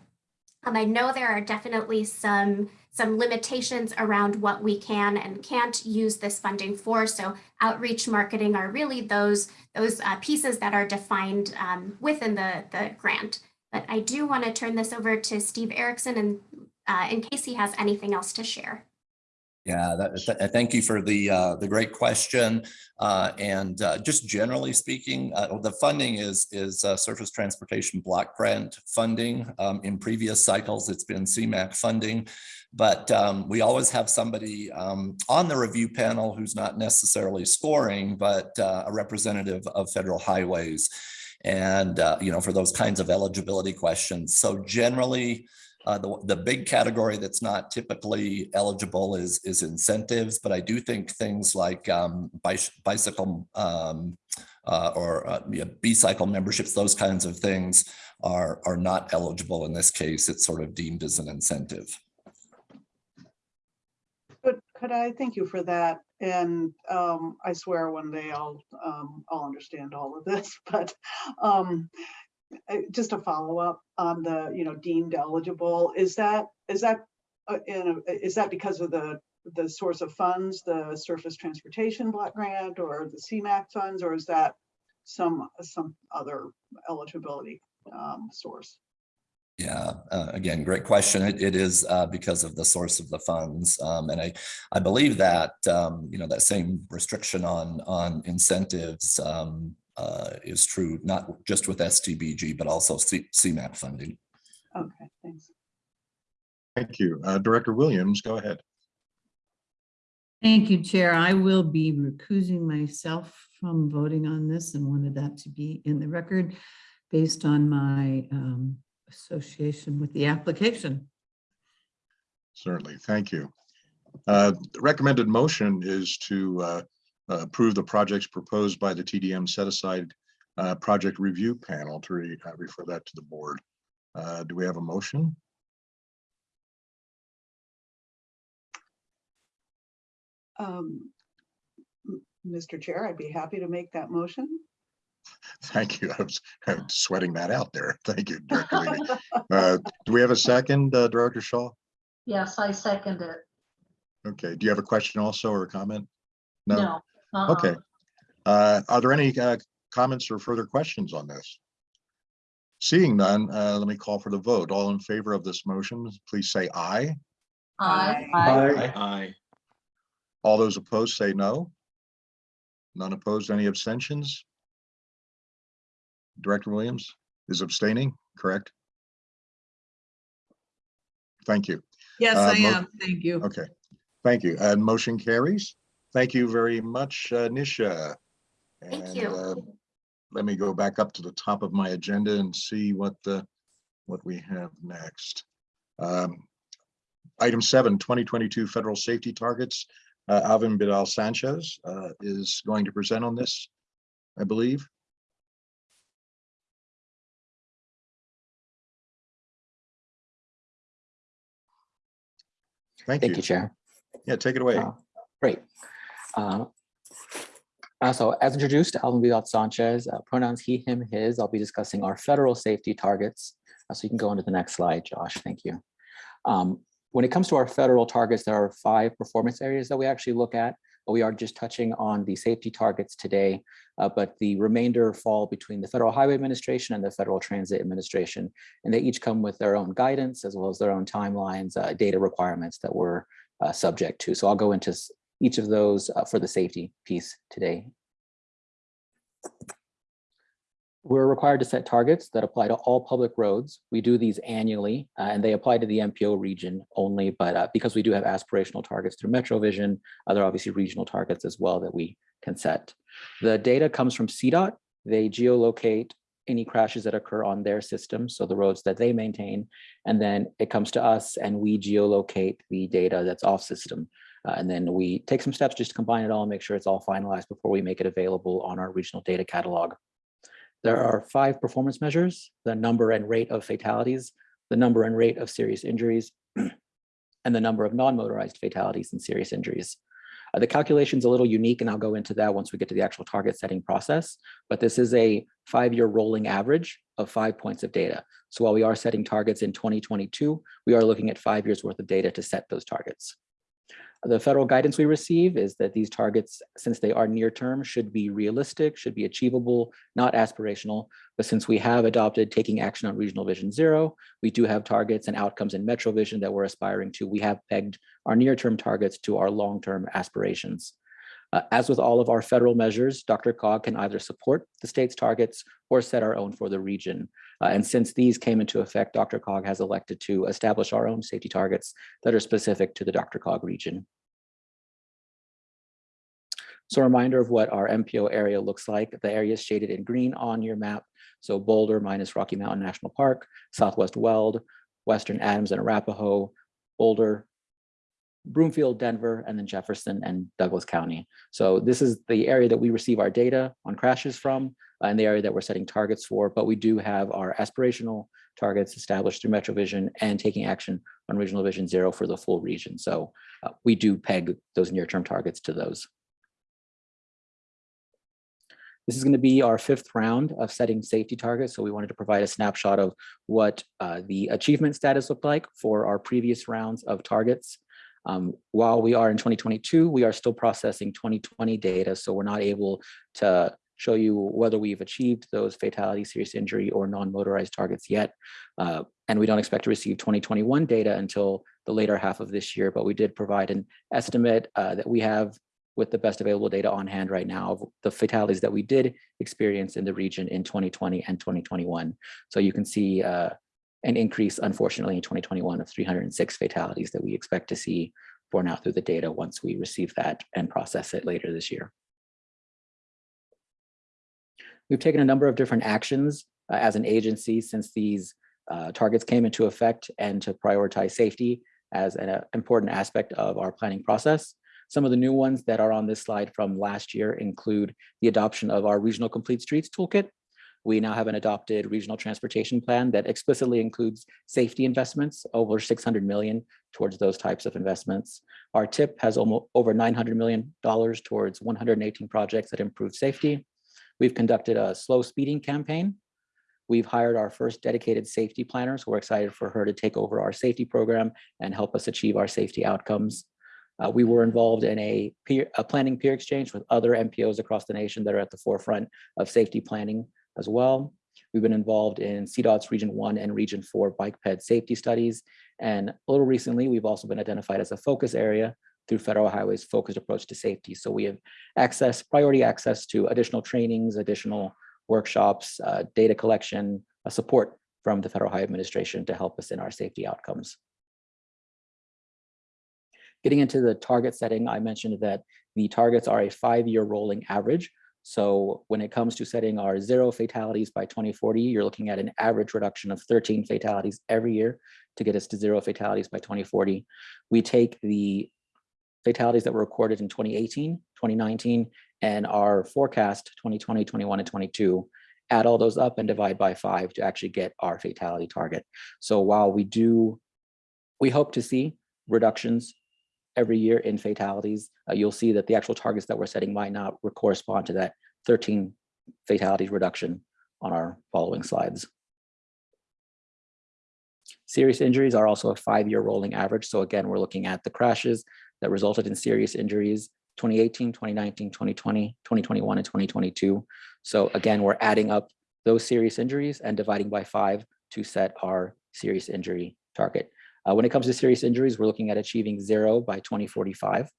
Um, I know there are definitely some, some limitations around what we can and can't use this funding for. So outreach marketing are really those, those uh, pieces that are defined um, within the, the grant. But I do want to turn this over to Steve Erickson and uh, in case he has anything else to share. Yeah, that, th- thank you for the, uh, the great question. Uh, and, uh, just generally speaking, uh, the funding is, is, uh, Surface Transportation Block Grant funding. Um, in previous cycles, it's been CMAQ funding. But, um, we always have somebody, um, on the review panel who's not necessarily scoring, but, uh, a representative of federal highways. And, you know, for those kinds of eligibility questions. So generally, uh, the, the big category that's not typically eligible is, is incentives, but I do think things like um, bicycle um, uh, or uh, yeah, B-cycle memberships, those kinds of things are, are not eligible in this case. It's sort of deemed as an incentive. But could I thank you for that? And um, I swear one day I'll, um, I'll understand all of this, but um, just a follow up on the, you know, deemed eligible, is that, is that, uh, in a- is that because of the, the source of funds, the surface transportation block grant or the CMAQ funds, or is that some, some other eligibility um, source? Yeah, uh, again, great question. It, it is uh, because of the source of the funds. Um, and I, I believe that, um, you know, that same restriction on, on incentives um, uh, is true, not just with STBG, but also C- CMAQ funding. Okay, thanks. Thank you. Uh, Director Williams, go ahead. Thank you, Chair. I will be recusing myself from voting on this and wanted that to be in the record based on my um, association with the application. Certainly, thank you. Uh, The recommended motion is to uh, approve the projects proposed by the TDM set aside uh, project review panel to re- uh, refer that to the board. Uh, Do we have a motion? Um, Mr. Chair, I'd be happy to make that motion. Thank you. I was I was sweating that out there. Thank you, Director Levy. Uh, Do we have a second, uh, Director Shaw? Yes, I second it. Okay, do you have a question also or a comment? No? No. Uh-uh. Okay. Uh, Are there any uh, comments or further questions on this? Seeing none, uh, let me call for the vote. All in favor of this motion, please say aye. Aye. Aye. Aye. All those opposed say no. None opposed, any abstentions? Director Williams is abstaining, correct? Thank you. Yes, Uh, I mo- am. Thank you. Okay, thank you. And motion carries. Thank you very much, uh, Nisha. Thank And, you. uh, Let me go back up to the top of my agenda and see what the, what we have next. Um, Item seven, 2022 federal safety targets. Uh, Alvin Vidal Sanchez uh, is going to present on this, I believe. Thank Thank you, you. Chair. Yeah, take it away. Uh, Great. Uh, uh, So as introduced, Alvin Vidal Sanchez, uh, pronouns he, him, his. I'll be discussing our federal safety targets. Uh, So you can go on to the next slide, Josh. Thank you. Um, When it comes to our federal targets, there are five performance areas that we actually look at. We are just touching on the safety targets today, uh, but the remainder fall between the Federal Highway Administration and the Federal Transit Administration. And they each come with their own guidance as well as their own timelines, uh, data requirements that we're uh, subject to. So I'll go into each of those uh, for the safety piece today. We're required to set targets that apply to all public roads. We do these annually uh, and they apply to the MPO region only, but uh, because we do have aspirational targets through MetroVision, other obviously regional targets as well that we can set. The data comes from CDOT. They geolocate any crashes that occur on their system, so the roads that they maintain, and then it comes to us and we geolocate the data that's off system. Uh, and then we take some steps just to combine it all and make sure it's all finalized before we make it available on our regional data catalog. There are five performance measures, the number and rate of fatalities, the number and rate of serious injuries, and the number of non-motorized fatalities and serious injuries. Uh, the calculation's a little unique, and I'll go into that once we get to the actual target setting process. But this is a five-year rolling average of five points of data. So while we are setting targets in 2022, we are looking at five years worth of data to set those targets. The federal guidance we receive is that these targets, since they are near term, should be realistic, should be achievable, not aspirational. But since we have adopted taking action on Regional Vision Zero, we do have targets and outcomes in Metro Vision that we're aspiring to. We have pegged our near-term targets to our long-term aspirations. Uh, as with all of our federal measures, DRCOG can either support the state's targets or set our own for the region. Uh, and since these came into effect, DRCOG has elected to establish our own safety targets that are specific to the DRCOG region. So a reminder of what our MPO area looks like. The area is shaded in green on your map. So Boulder minus Rocky Mountain National Park, Southwest Weld, Western Adams and Arapahoe, Boulder, Broomfield, Denver, and then Jefferson and Douglas County. So this is the area that we receive our data on crashes from uh, and the area that we're setting targets for, but we do have our aspirational targets established through MetroVision and taking action on Regional Vision Zero for the full region. So uh, we do peg those near-term targets to those. This is going to be our fifth round of setting safety targets. So we wanted to provide a snapshot of what uh, the achievement status looked like for our previous rounds of targets. Um, while we are in 2022, we are still processing 2020 data, so we're not able to show you whether we've achieved those fatality, serious injury, or non-motorized targets yet. Uh, and we don't expect to receive 2021 data until the later half of this year, but we did provide an estimate uh, that we have with the best available data on hand right now of the fatalities that we did experience in the region in 2020 and 2021. So you can see uh, an increase, unfortunately, in 2021 of 306 fatalities that we expect to see borne out through the data once we receive that and process it later this year. We've taken a number of different actions uh, as an agency since these uh, targets came into effect and to prioritize safety as an uh, important aspect of our planning process. Some of the new ones that are on this slide from last year include the adoption of our Regional Complete Streets Toolkit, we now have an adopted regional transportation plan that explicitly includes safety investments, over 600 million towards those types of investments. Our TIP has almost over $900 million towards 118 projects that improve safety. We've conducted a slow speeding campaign. We've hired our first dedicated safety planner, so we're excited for her to take over our safety program and help us achieve our safety outcomes. Uh, we were involved in a peer, a planning peer exchange with other MPOs across the nation that are at the forefront of safety planning as well. We've been involved in CDOT's Region 1 and Region 4 bike ped safety studies. And a little recently, we've also been identified as a focus area through Federal Highway's focused approach to safety. So we have access, priority access to additional trainings, additional workshops, uh, data collection, uh, support from the Federal Highway Administration to help us in our safety outcomes. Getting into the target setting, I mentioned that the targets are a five-year rolling average. So when it comes to setting our zero fatalities by 2040, you're looking at an average reduction of 13 fatalities every year to get us to zero fatalities by 2040. We take the fatalities that were recorded in 2018, 2019, and our forecast 2020, 21, and 22, add all those up and divide by five to actually get our fatality target. So while we do, we hope to see reductions every year in fatalities, uh, you'll see that the actual targets that we're setting might not correspond to that 13 fatalities reduction on our following slides. Serious injuries are also a five-year rolling average. So again, we're looking at the crashes that resulted in serious injuries 2018, 2019, 2020, 2021, and 2022. So again, we're adding up those serious injuries and dividing by five to set our serious injury target. Uh, when it comes to serious injuries, we're looking at achieving zero by 2045.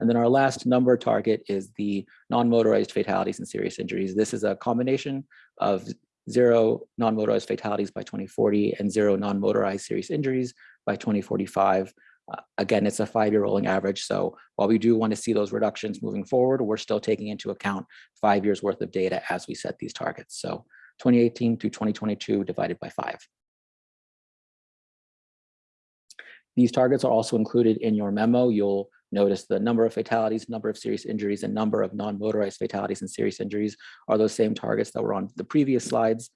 And then our last number target is the non-motorized fatalities and serious injuries. This is a combination of zero non-motorized fatalities by 2040 and zero non-motorized serious injuries by 2045. Uh, again, it's a five-year rolling average. So while we do want to see those reductions moving forward, we're still taking into account five years worth of data as we set these targets. So 2018 to 2022 divided by five. These targets are also included in your memo. You'll notice the number of fatalities, number of serious injuries, and number of non-motorized fatalities and serious injuries are those same targets that were on the previous slides.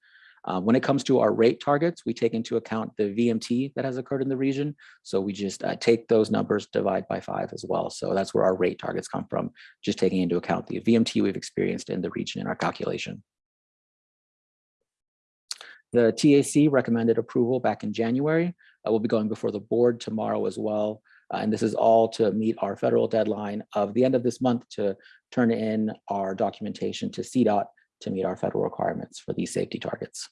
Uh, when it comes to our rate targets, we take into account the VMT that has occurred in the region. So we just uh, take those numbers, divide by five as well. So that's where our rate targets come from, just taking into account the VMT we've experienced in the region in our calculation. The TAC recommended approval back in January. Uh, we'll be going before the board tomorrow as well. Uh, and this is all to meet our federal deadline of the end of this month to turn in our documentation to CDOT to meet our federal requirements for these safety targets.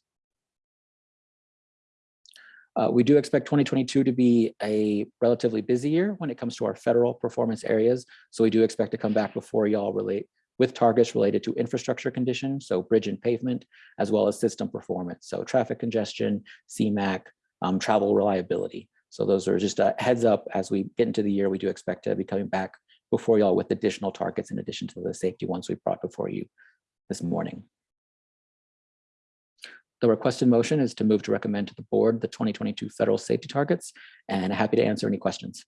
Uh, we do expect 2022 to be a relatively busy year when it comes to our federal performance areas. So we do expect to come back before y'all relate with targets related to infrastructure conditions, so bridge and pavement, as well as system performance. So traffic congestion, CMAQ, um, travel reliability. So those are just a heads up as we get into the year, we do expect to be coming back before y'all with additional targets in addition to the safety ones we brought before you this morning. The requested motion is to move to recommend to the board the 2022 federal safety targets and happy to answer any questions.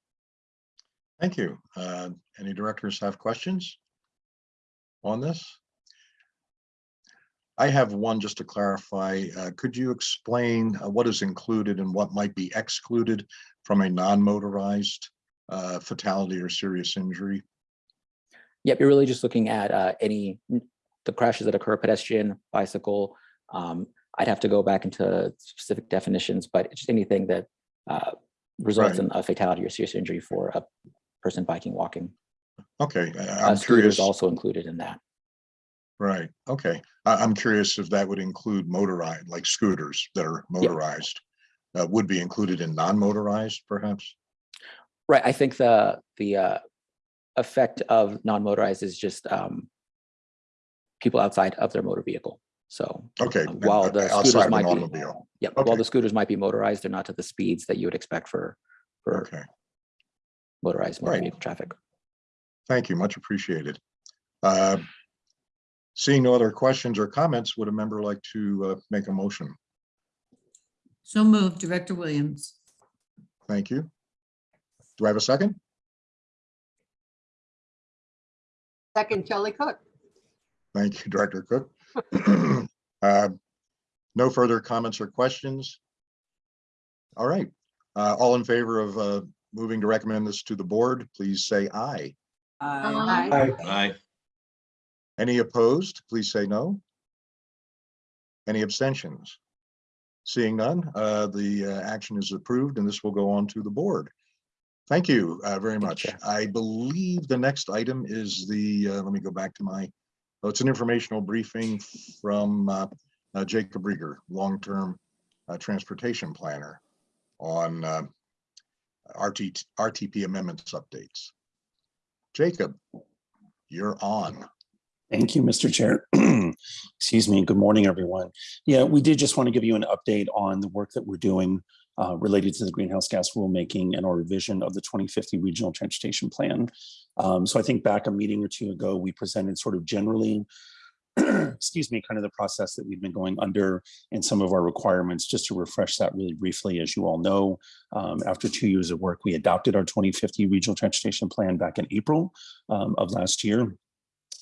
Thank you. Uh, Any directors have questions on this? I have one just to clarify. Uh, Could you explain uh, what is included and what might be excluded from a non-motorized uh, fatality or serious injury? Yep, you're really just looking at uh, any, the crashes that occur pedestrian, bicycle. um, I'd have to go back into specific definitions, but just anything that uh, results Right. in a fatality or serious injury for a person biking, walking. Okay, I- Uh, I'm Scooters curious. also included in that. Right, okay. I, I'm curious if that would include motorized, like scooters that are motorized. uh, Would be included in non-motorized perhaps? Right, I think the, the uh, effect of non-motorized is just um, people outside of their motor vehicle. So Okay. uh, while uh, the outside scooters of an might be, automobile. yep, while Okay. the scooters might be motorized, they're not to the speeds that you would expect for, for Okay, motorized motor Right. vehicle traffic. Thank you, much appreciated. Uh, Seeing no other questions or comments, would a member like to uh, make a motion? So moved, Director Williams. Thank you. Do I have a second? Second, Kelly Cook. Thank you, Director Cook. Uh, No further comments or questions? All right, Uh, all in favor of uh, moving to recommend this to the board, please say aye. Aye. Aye. Any opposed, please say no. Any abstentions? Seeing none, uh, the uh, action is approved and this will go on to the board. Thank you uh, very Thank you, much. I believe the next item is the, uh, let me go back to my, oh, it's an informational briefing from uh, uh, Jacob Riger, long-term uh, transportation planner on uh, RT, RTP amendments updates. Jacob, you're on. Thank you, Mr. Chair. Excuse me. Good morning, everyone. Yeah, we did just want to give you an update on the work that we're doing uh, related to the greenhouse gas rulemaking and our revision of the 2050 Regional Transportation Plan. Um, so I think back a meeting or two ago, we presented sort of generally, excuse me, kind of the process that we've been going under and some of our requirements, just to refresh that really briefly. As you all know, um, after two years of work, we adopted our 2050 Regional Transportation Plan back in April um, of last year.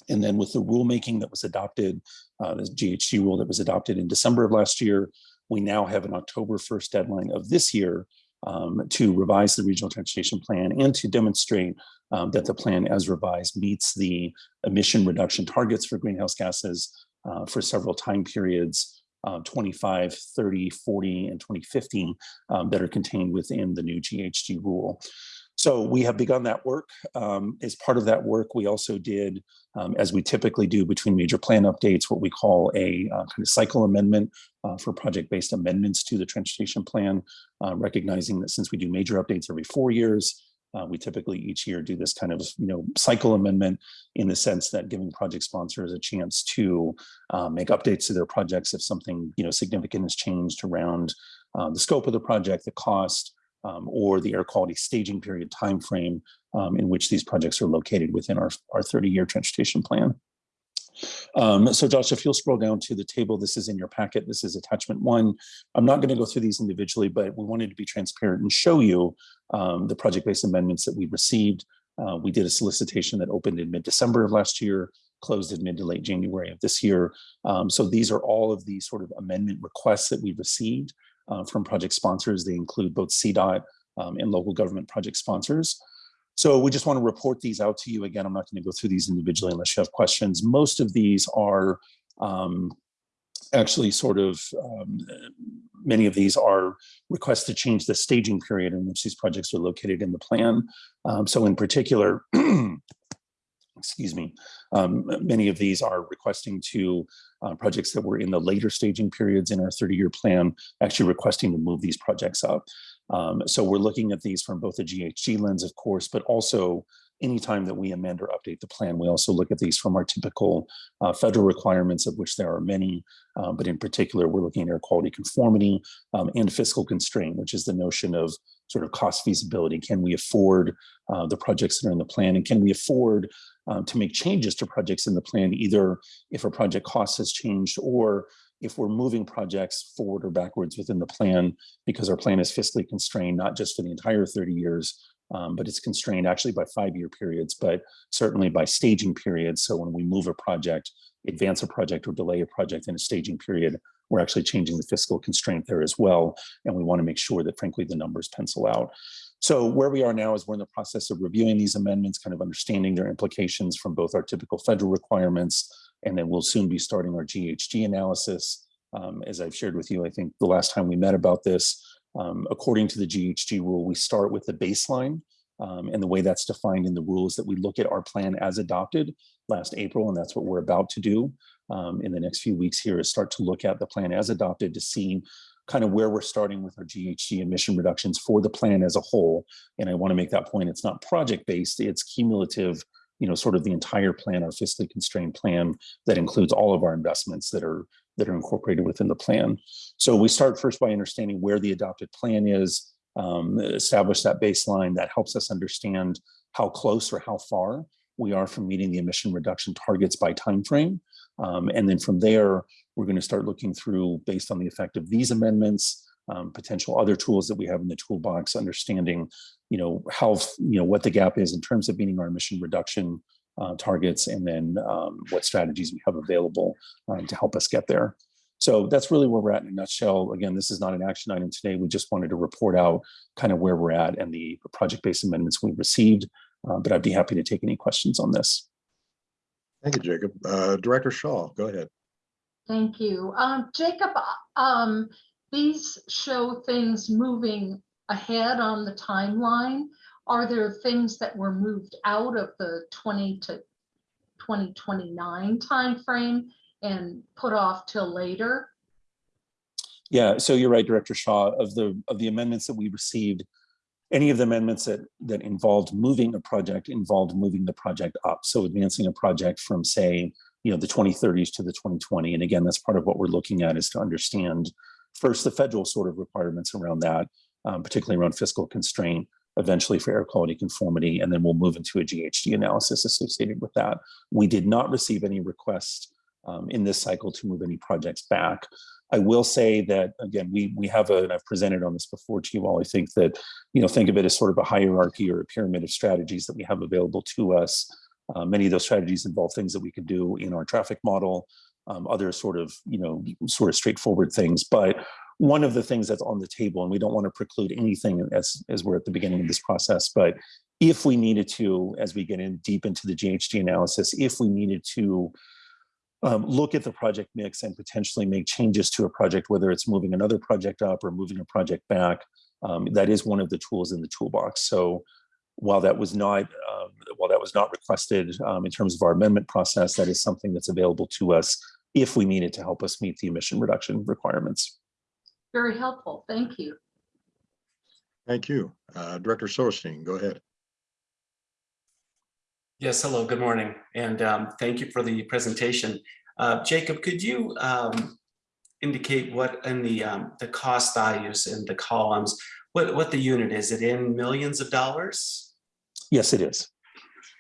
And then with the rulemaking that was adopted, uh, the GHG rule that was adopted in December of last year, we now have an October 1st deadline of this year um, to revise the regional transportation plan and to demonstrate um, that the plan as revised meets the emission reduction targets for greenhouse gases uh, for several time periods, uh, 25, 30, 40, and 2050 um, that are contained within the new GHG rule. So we have begun that work. Um, as part of that work, we also did, um, as we typically do between major plan updates, what we call a uh, kind of cycle amendment uh, for project-based amendments to the transportation plan, uh, recognizing that since we do major updates every four years, uh, we typically each year do this kind of you know cycle amendment in the sense that giving project sponsors a chance to uh, make updates to their projects if something you know significant has changed around uh, the scope of the project, the cost, um, or the air quality staging period timeframe um, in which these projects are located within our, our 30-year transportation plan. Um, so Josh, if you'll scroll down to the table, this is in your packet. This is attachment one. I'm not going to go through these individually, but we wanted to be transparent and show you um, the project-based amendments that we received. Uh, we did a solicitation that opened in mid-December of last year, closed in mid to late January of this year. Um, so these are all of the sort of amendment requests that we received uh, from project sponsors. They include both CDOT um, and local government project sponsors. So we just want to report these out to you. Again, I'm not going to go through these individually unless you have questions. Most of these are um, actually sort of, um, many of these are requests to change the staging period in which these projects are located in the plan. Um, so in particular, excuse me, um, many of these are requesting to uh, projects that were in the later staging periods in our 30-year plan, actually requesting to move these projects up. Um, so we're looking at these from both a GHG lens, of course, but also anytime that we amend or update the plan, we also look at these from our typical uh, federal requirements, of which there are many, uh, but in particular, we're looking at air quality conformity um, and fiscal constraint, which is the notion of sort of cost feasibility. Can we afford uh, the projects that are in the plan and can we afford um, to make changes to projects in the plan, either if a project cost has changed or if we're moving projects forward or backwards within the plan because our plan is fiscally constrained, not just for the entire 30 years, um, but it's constrained actually by five-year periods, but certainly by staging periods. So when we move a project, advance a project or delay a project in a staging period, we're actually changing the fiscal constraint there as well. And we want to make sure that frankly, the numbers pencil out. So where we are now is we're in the process of reviewing these amendments, kind of understanding their implications from both our typical federal requirements, and then we'll soon be starting our GHG analysis. Um, as I've shared with you, I think the last time we met about this, um, according to the GHG rule, we start with the baseline. Um, and the way that's defined in the rules that we look at our plan as adopted last April, and that's what we're about to do um, in the next few weeks here is start to look at the plan as adopted to see kind of where we're starting with our GHG emission reductions for the plan as a whole. And I want to make that point, it's not project-based, it's cumulative, you know, sort of the entire plan, our fiscally constrained plan that includes all of our investments that are that are incorporated within the plan. So we start first by understanding where the adopted plan is, um, establish that baseline that helps us understand how close or how far we are from meeting the emission reduction targets by timeframe. Um, and then from there, we're going to start looking through based on the effect of these amendments, um, potential other tools that we have in the toolbox, understanding, you know, how, you know, what the gap is in terms of meeting our emission reduction uh, targets, and then um, what strategies we have available um, to help us get there. So that's really where we're at in a nutshell. Again, this is not an action item today. We just wanted to report out kind of where we're at and the project-based amendments we've received. Uh, But I'd be happy to take any questions on this. Thank you, Jacob. Uh, Director Shaw, go ahead. Thank you. Um, Jacob, uh, um, these show things moving ahead on the timeline. Are there things that were moved out of the twenty to twenty twenty-nine timeframe and put off till later? Yeah, so you're right, Director Shaw, of the, of the amendments that we received, any of the amendments that, that involved moving a project involved moving the project up. So advancing a project from, say, you know, the 2030s to the 2020. And again, that's part of what we're looking at is to understand first the federal sort of requirements around that, um, particularly around fiscal constraint, eventually for air quality conformity, and then we'll move into a GHG analysis associated with that. We did not receive any requests um, in this cycle to move any projects back. I will say that, again, we, we have a, and I've presented on this before to you all, I think that, you know, think of it as sort of a hierarchy or a pyramid of strategies that we have available to us. Uh, many of those strategies involve things that we could do in our traffic model, um, other sort of, you know, sort of straightforward things. But one of the things that's on the table, and we don't want to preclude anything as, as we're at the beginning of this process, but if we needed to, as we get in deep into the GHG analysis, if we needed to um, look at the project mix and potentially make changes to a project, whether it's moving another project up or moving a project back. Um, that is one of the tools in the toolbox. So while that was not um, while that was not requested um, in terms of our amendment process, that is something that's available to us if we need it to help us meet the emission reduction requirements. Very helpful. Thank you. Thank you. Uh, Director Silverstein, go ahead. Yes, hello, good morning, and um, thank you for the presentation. Uh, Jacob, could you um, indicate what in the um, the cost values in the columns, what what the unit is? It in millions of dollars? Yes, it is.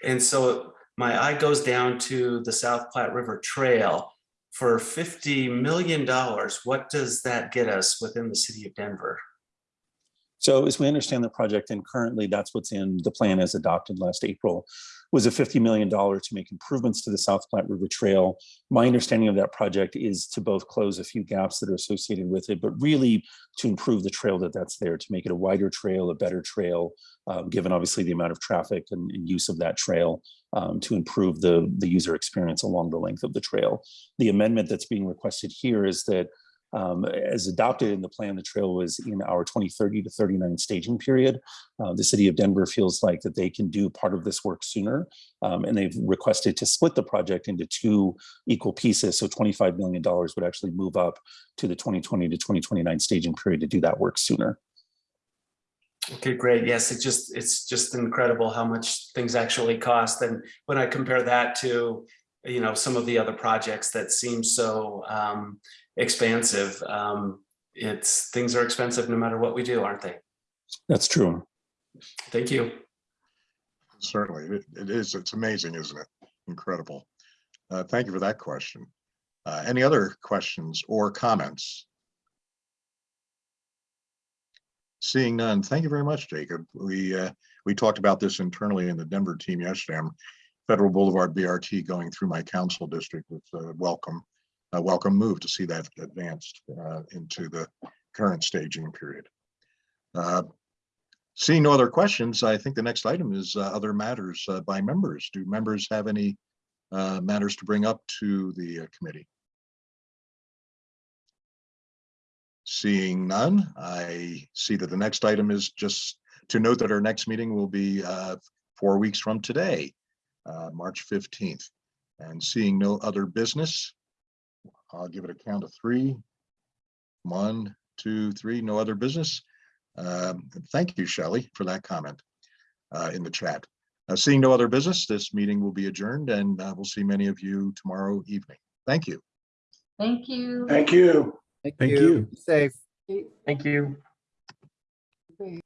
And so my eye goes down to the South Platte River Trail for fifty million dollars. What does that get us within the city of Denver? So as we understand the project, and currently that's what's in the plan as adopted last April, was a $50 million to make improvements to the South Platte River Trail. My understanding of that project is to both close a few gaps that are associated with it, but really to improve the trail that that's there, to make it a wider trail, a better trail, um, given obviously the amount of traffic and, and use of that trail, um, to improve the, the user experience along the length of the trail. The amendment that's being requested here is that um, as adopted in the plan, the trail was in our 2030 to 39 staging period. Uh, the city of Denver feels like that they can do part of this work sooner, um, and they've requested to split the project into two equal pieces. So $25 million would actually move up to the 2020 to 2029 staging period to do that work sooner. Okay, great. Yes, it just it's just incredible how much things actually cost. And when I compare that to, you know, some of the other projects that seem so um, expansive, um, it's things are expensive no matter what we do, aren't they? That's true. Thank you. Certainly, it, it is. It's amazing, isn't it? Incredible. Uh, thank you for that question. Uh, any other questions or comments? Seeing none, thank you very much, Jacob. We uh, we talked about this internally in the Denver team yesterday. I'm Federal Boulevard BRT going through my council district with a welcome, a welcome move to see that advanced uh, into the current staging period. Uh, Seeing no other questions, I think the next item is uh, other matters uh, by members. Do members have any uh, matters to bring up to the uh, committee? Seeing none, I see that the next item is just to note that our next meeting will be four weeks from today, uh, March 15th. And seeing no other business, I'll give it a count of three. One, two, three, no other business. Um, Thank you, Shelley, for that comment uh, in the chat. Uh, Seeing no other business, this meeting will be adjourned and uh, we'll see many of you tomorrow evening. Thank you. Thank you. Thank you. Thank you. Safe. Thank you.